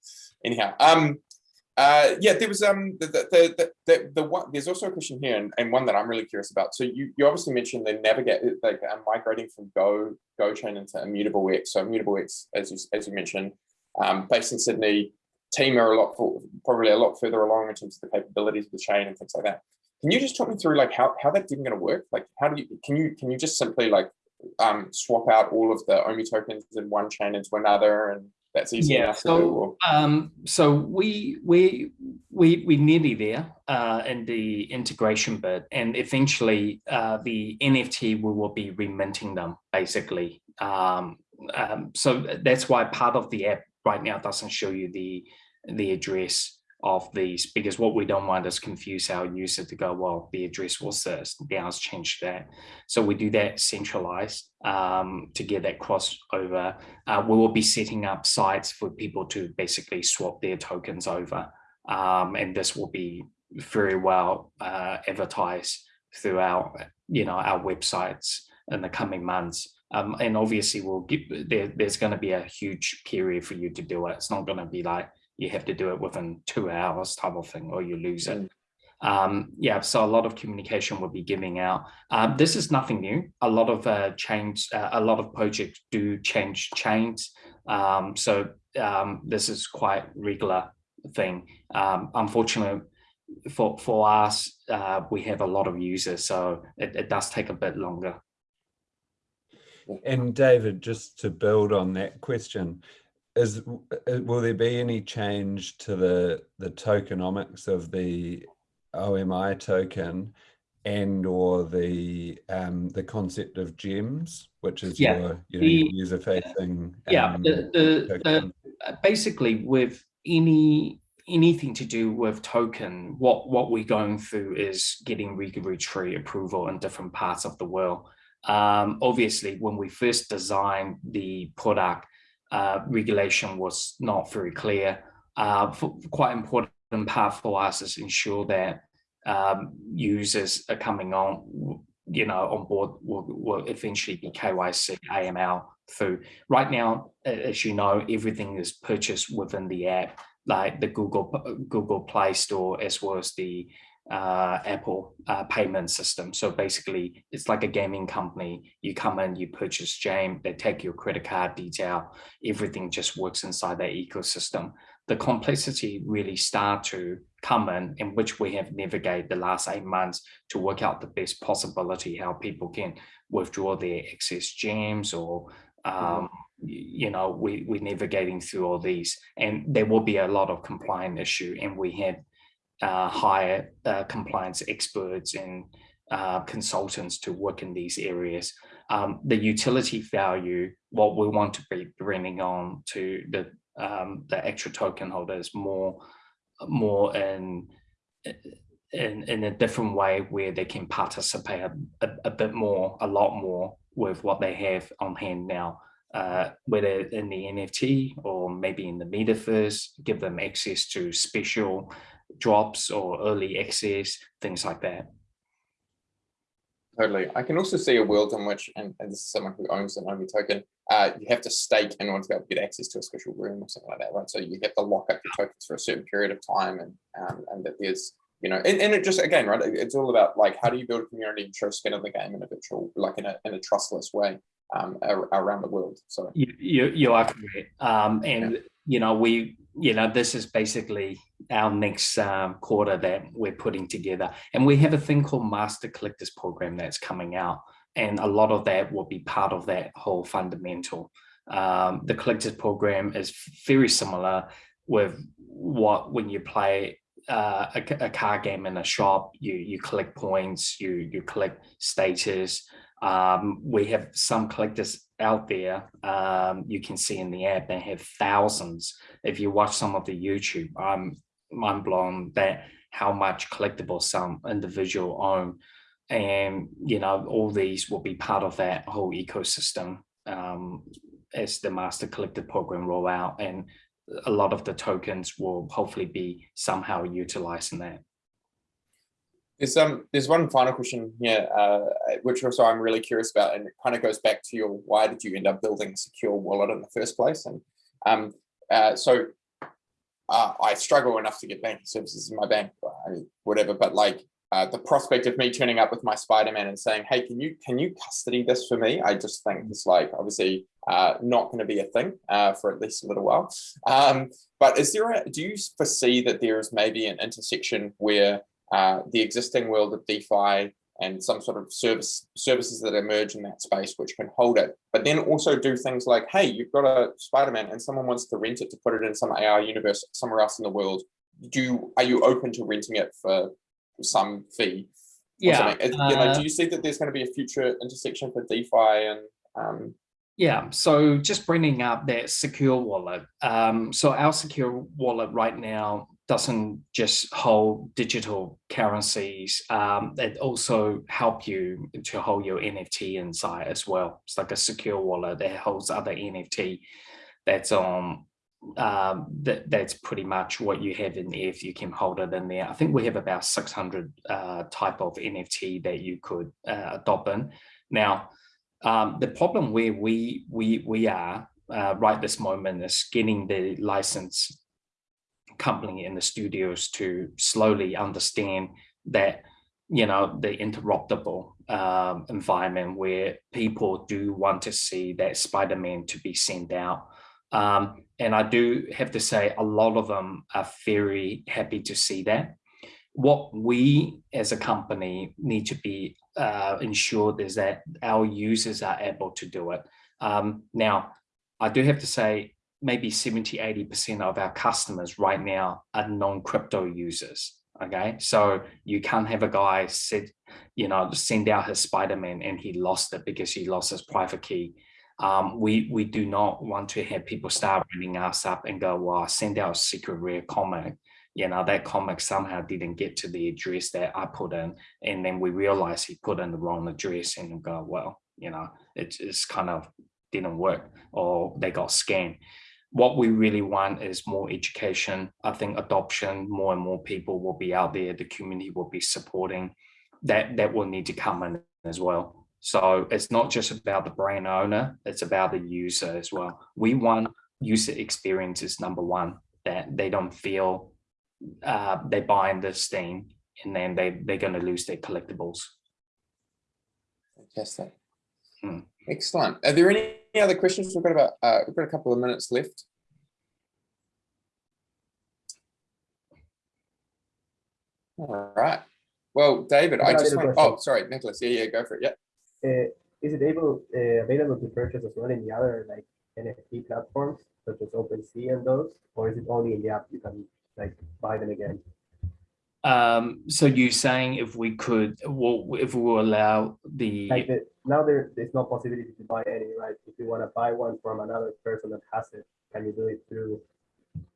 anyhow um uh yeah there was um the the the, the, the one there's also a question here and, and one that i'm really curious about so you you obviously mentioned the navigate like uh, migrating from go GoChain into immutable x so immutable x as you as you mentioned um, based in Sydney, team are a lot for, probably a lot further along in terms of the capabilities of the chain and things like that. Can you just talk me through like how, how that's even going to work? Like how do you can you can you just simply like um, swap out all of the OMI tokens in one chain into another and that's easy yeah, so, um, so we we we we're nearly there uh, in the integration bit, and eventually uh, the NFT we will be reminting them basically. Um, um, so that's why part of the app right now doesn't show you the the address of these because what we don't want is confuse our user to go well the address was this now it's changed that. So we do that centralized um, to get that crossover uh, we will be setting up sites for people to basically swap their tokens over um, and this will be very well uh, advertised throughout you know our websites in the coming months. Um, and obviously we'll give there, there's going to be a huge period for you to do it. It's not going to be like you have to do it within two hours type of thing or you lose it. Um, yeah, so a lot of communication will be giving out. Um, this is nothing new. A lot of uh, change, uh, a lot of projects do change chains. Um, so um, this is quite regular thing. Um, unfortunately, for for us, uh, we have a lot of users, so it, it does take a bit longer. And David, just to build on that question, is will there be any change to the the tokenomics of the OMI token and or the um, the concept of gems, which is yeah, your you know, user facing. Yeah, um, the, the, the, basically with any anything to do with token, what what we're going through is getting regulatory approval in different parts of the world. Um, obviously, when we first designed the product, uh, regulation was not very clear. Uh, quite important part for us is ensure that um, users are coming on, you know, on board will, will eventually be KYC, AML through. Right now, as you know, everything is purchased within the app, like the Google Google Play Store as well as the uh, Apple uh, payment system. So basically, it's like a gaming company. You come in, you purchase game, they take your credit card detail, everything just works inside that ecosystem. The complexity really start to come in, in which we have navigated the last eight months to work out the best possibility how people can withdraw their excess gems or mm-hmm. um, you know, we, we're navigating through all these and there will be a lot of compliance issue and we have uh, hire uh, compliance experts and uh, consultants to work in these areas. Um, the utility value, what we want to be bringing on to the um, the extra token holders more more in in in a different way where they can participate a, a, a bit more, a lot more with what they have on hand now. Uh, whether in the NFT or maybe in the metaverse, give them access to special drops or early access, things like that. Totally. I can also see a world in which, and, and this is someone who owns an OMI token, uh, you have to stake in order to be able to get access to a special room or something like that, right? So you have to lock up your tokens for a certain period of time and um, and that there's, you know, and, and it just, again, right, it's all about like, how do you build a community and show skin in the game in a virtual, like in a, in a trustless way um, around the world. So you, you, you are correct. Um, and, yeah. you know, we, you know, this is basically our next um, quarter that we're putting together. And we have a thing called Master Collectors Program that's coming out and a lot of that will be part of that whole fundamental. Um, the collectors program is very similar with what when you play uh, a, a car game in a shop, you you collect points, you you collect status. Um, we have some collectors out there. Um, you can see in the app they have thousands. If you watch some of the YouTube, I'm mind blown that how much collectible some individual own, and you know all these will be part of that whole ecosystem um, as the master collector program roll out and a lot of the tokens will hopefully be somehow utilizing that. There's um there's one final question here, uh, which also I'm really curious about, and it kind of goes back to your why did you end up building a secure wallet in the first place? And um uh, so uh, I struggle enough to get banking services in my bank, whatever. But like uh, the prospect of me turning up with my Spider-Man and saying, "Hey, can you can you custody this for me?" I just think it's like obviously uh, not going to be a thing uh, for at least a little while. Um, but is there a, do you foresee that there is maybe an intersection where uh, the existing world of DeFi and some sort of service services that emerge in that space which can hold it, but then also do things like, hey, you've got a Spider-Man and someone wants to rent it to put it in some AR universe somewhere else in the world. Do you, are you open to renting it for some fee. Yeah. you know, do uh, you see that there's going to be a future intersection for DeFi and um, yeah, so just bringing up that secure wallet. Um, so our secure wallet right now doesn't just hold digital currencies. Um, it also help you to hold your NFT inside as well. It's like a secure wallet that holds other NFT that's on um, that, that's pretty much what you have in there if you can hold it in there. I think we have about 600 uh, type of NFT that you could uh, adopt in. Now, um, the problem where we we we are uh, right this moment is getting the license company in the studios to slowly understand that you know the interoperable um, environment where people do want to see that Spider-Man to be sent out um, and I do have to say a lot of them are very happy to see that. What we as a company need to be uh, ensured is that our users are able to do it. Um, now, I do have to say maybe 70, 80% of our customers right now are non-crypto users. Okay, so you can't have a guy said, you know, send out his Spider-Man and he lost it because he lost his private key um, we we do not want to have people start ringing us up and go, well, send out a secret rare comic. You know, that comic somehow didn't get to the address that I put in. And then we realize he put in the wrong address and go, well, you know, it, it's kind of didn't work or they got scammed. What we really want is more education. I think adoption, more and more people will be out there. The community will be supporting that. That will need to come in as well. So it's not just about the brand owner, it's about the user as well. We want user experiences, number one, that they don't feel uh, they buying this thing and then they, they're going to lose their collectibles. Fantastic. Hmm. Excellent. Are there any other questions? We've got about, uh, we've got a couple of minutes left. All right. Well, David, I just want, oh, sorry, Nicholas. Yeah, yeah, go for it. Yeah. Uh, is it able uh, available to purchase as well in the other like NFT platforms such as OpenSea and those, or is it only in the app you can like buy them again? Um, so you're saying if we could, well, if we will allow the like the, now there there's no possibility to buy any, right? If you want to buy one from another person that has it, can you do it through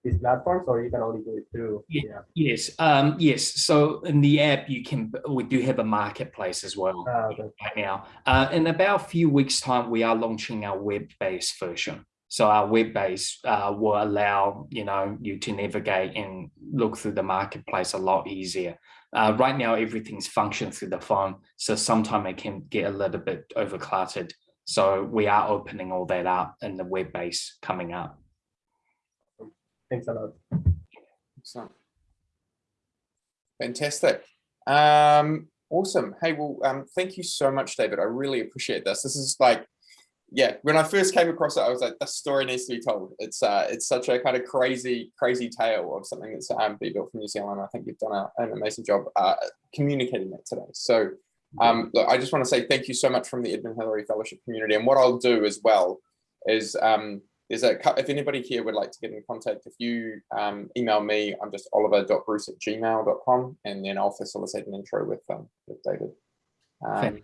these platforms or you can only do it through yeah, yes um yes so in the app you can we do have a marketplace as well uh, okay. right now uh, in about a few weeks time we are launching our web-based version so our web base uh, will allow you know you to navigate and look through the marketplace a lot easier uh, right now everything's function through the phone so sometimes it can get a little bit overcluttered so we are opening all that up in the web base coming up Thanks a lot. Excellent. Fantastic. Um, awesome. Hey, well, um, thank you so much, David. I really appreciate this. This is like, yeah, when I first came across it, I was like, this story needs to be told. It's uh, it's such a kind of crazy, crazy tale of something that's um, being built from New Zealand. I think you've done a, an amazing job uh, communicating that today. So Um, look, I just want to say thank you so much from the Edmund Hillary Fellowship community. And what I'll do as well is um, is a cou- if anybody here would like to get in contact, if you um, email me, I'm just oliver.bruce at gmail.com and then I'll facilitate an intro with um, with David. Um,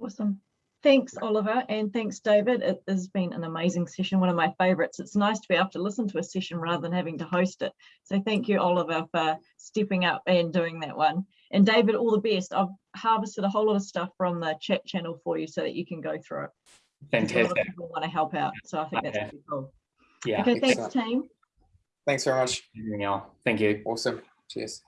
Awesome. Thanks, Oliver, and thanks, David. It has been an amazing session, one of my favorites. It's nice to be able to listen to a session rather than having to host it. So thank you, Oliver, for stepping up and doing that one. And David, all the best. I've harvested a whole lot of stuff from the chat channel for you so that you can go through it. 'Cause A lot of Fantastic. people want to help out, so I think that's Okay. pretty cool. Yeah. Okay, thanks, Excellent. team. thanks very much. Thank you. Awesome. Cheers.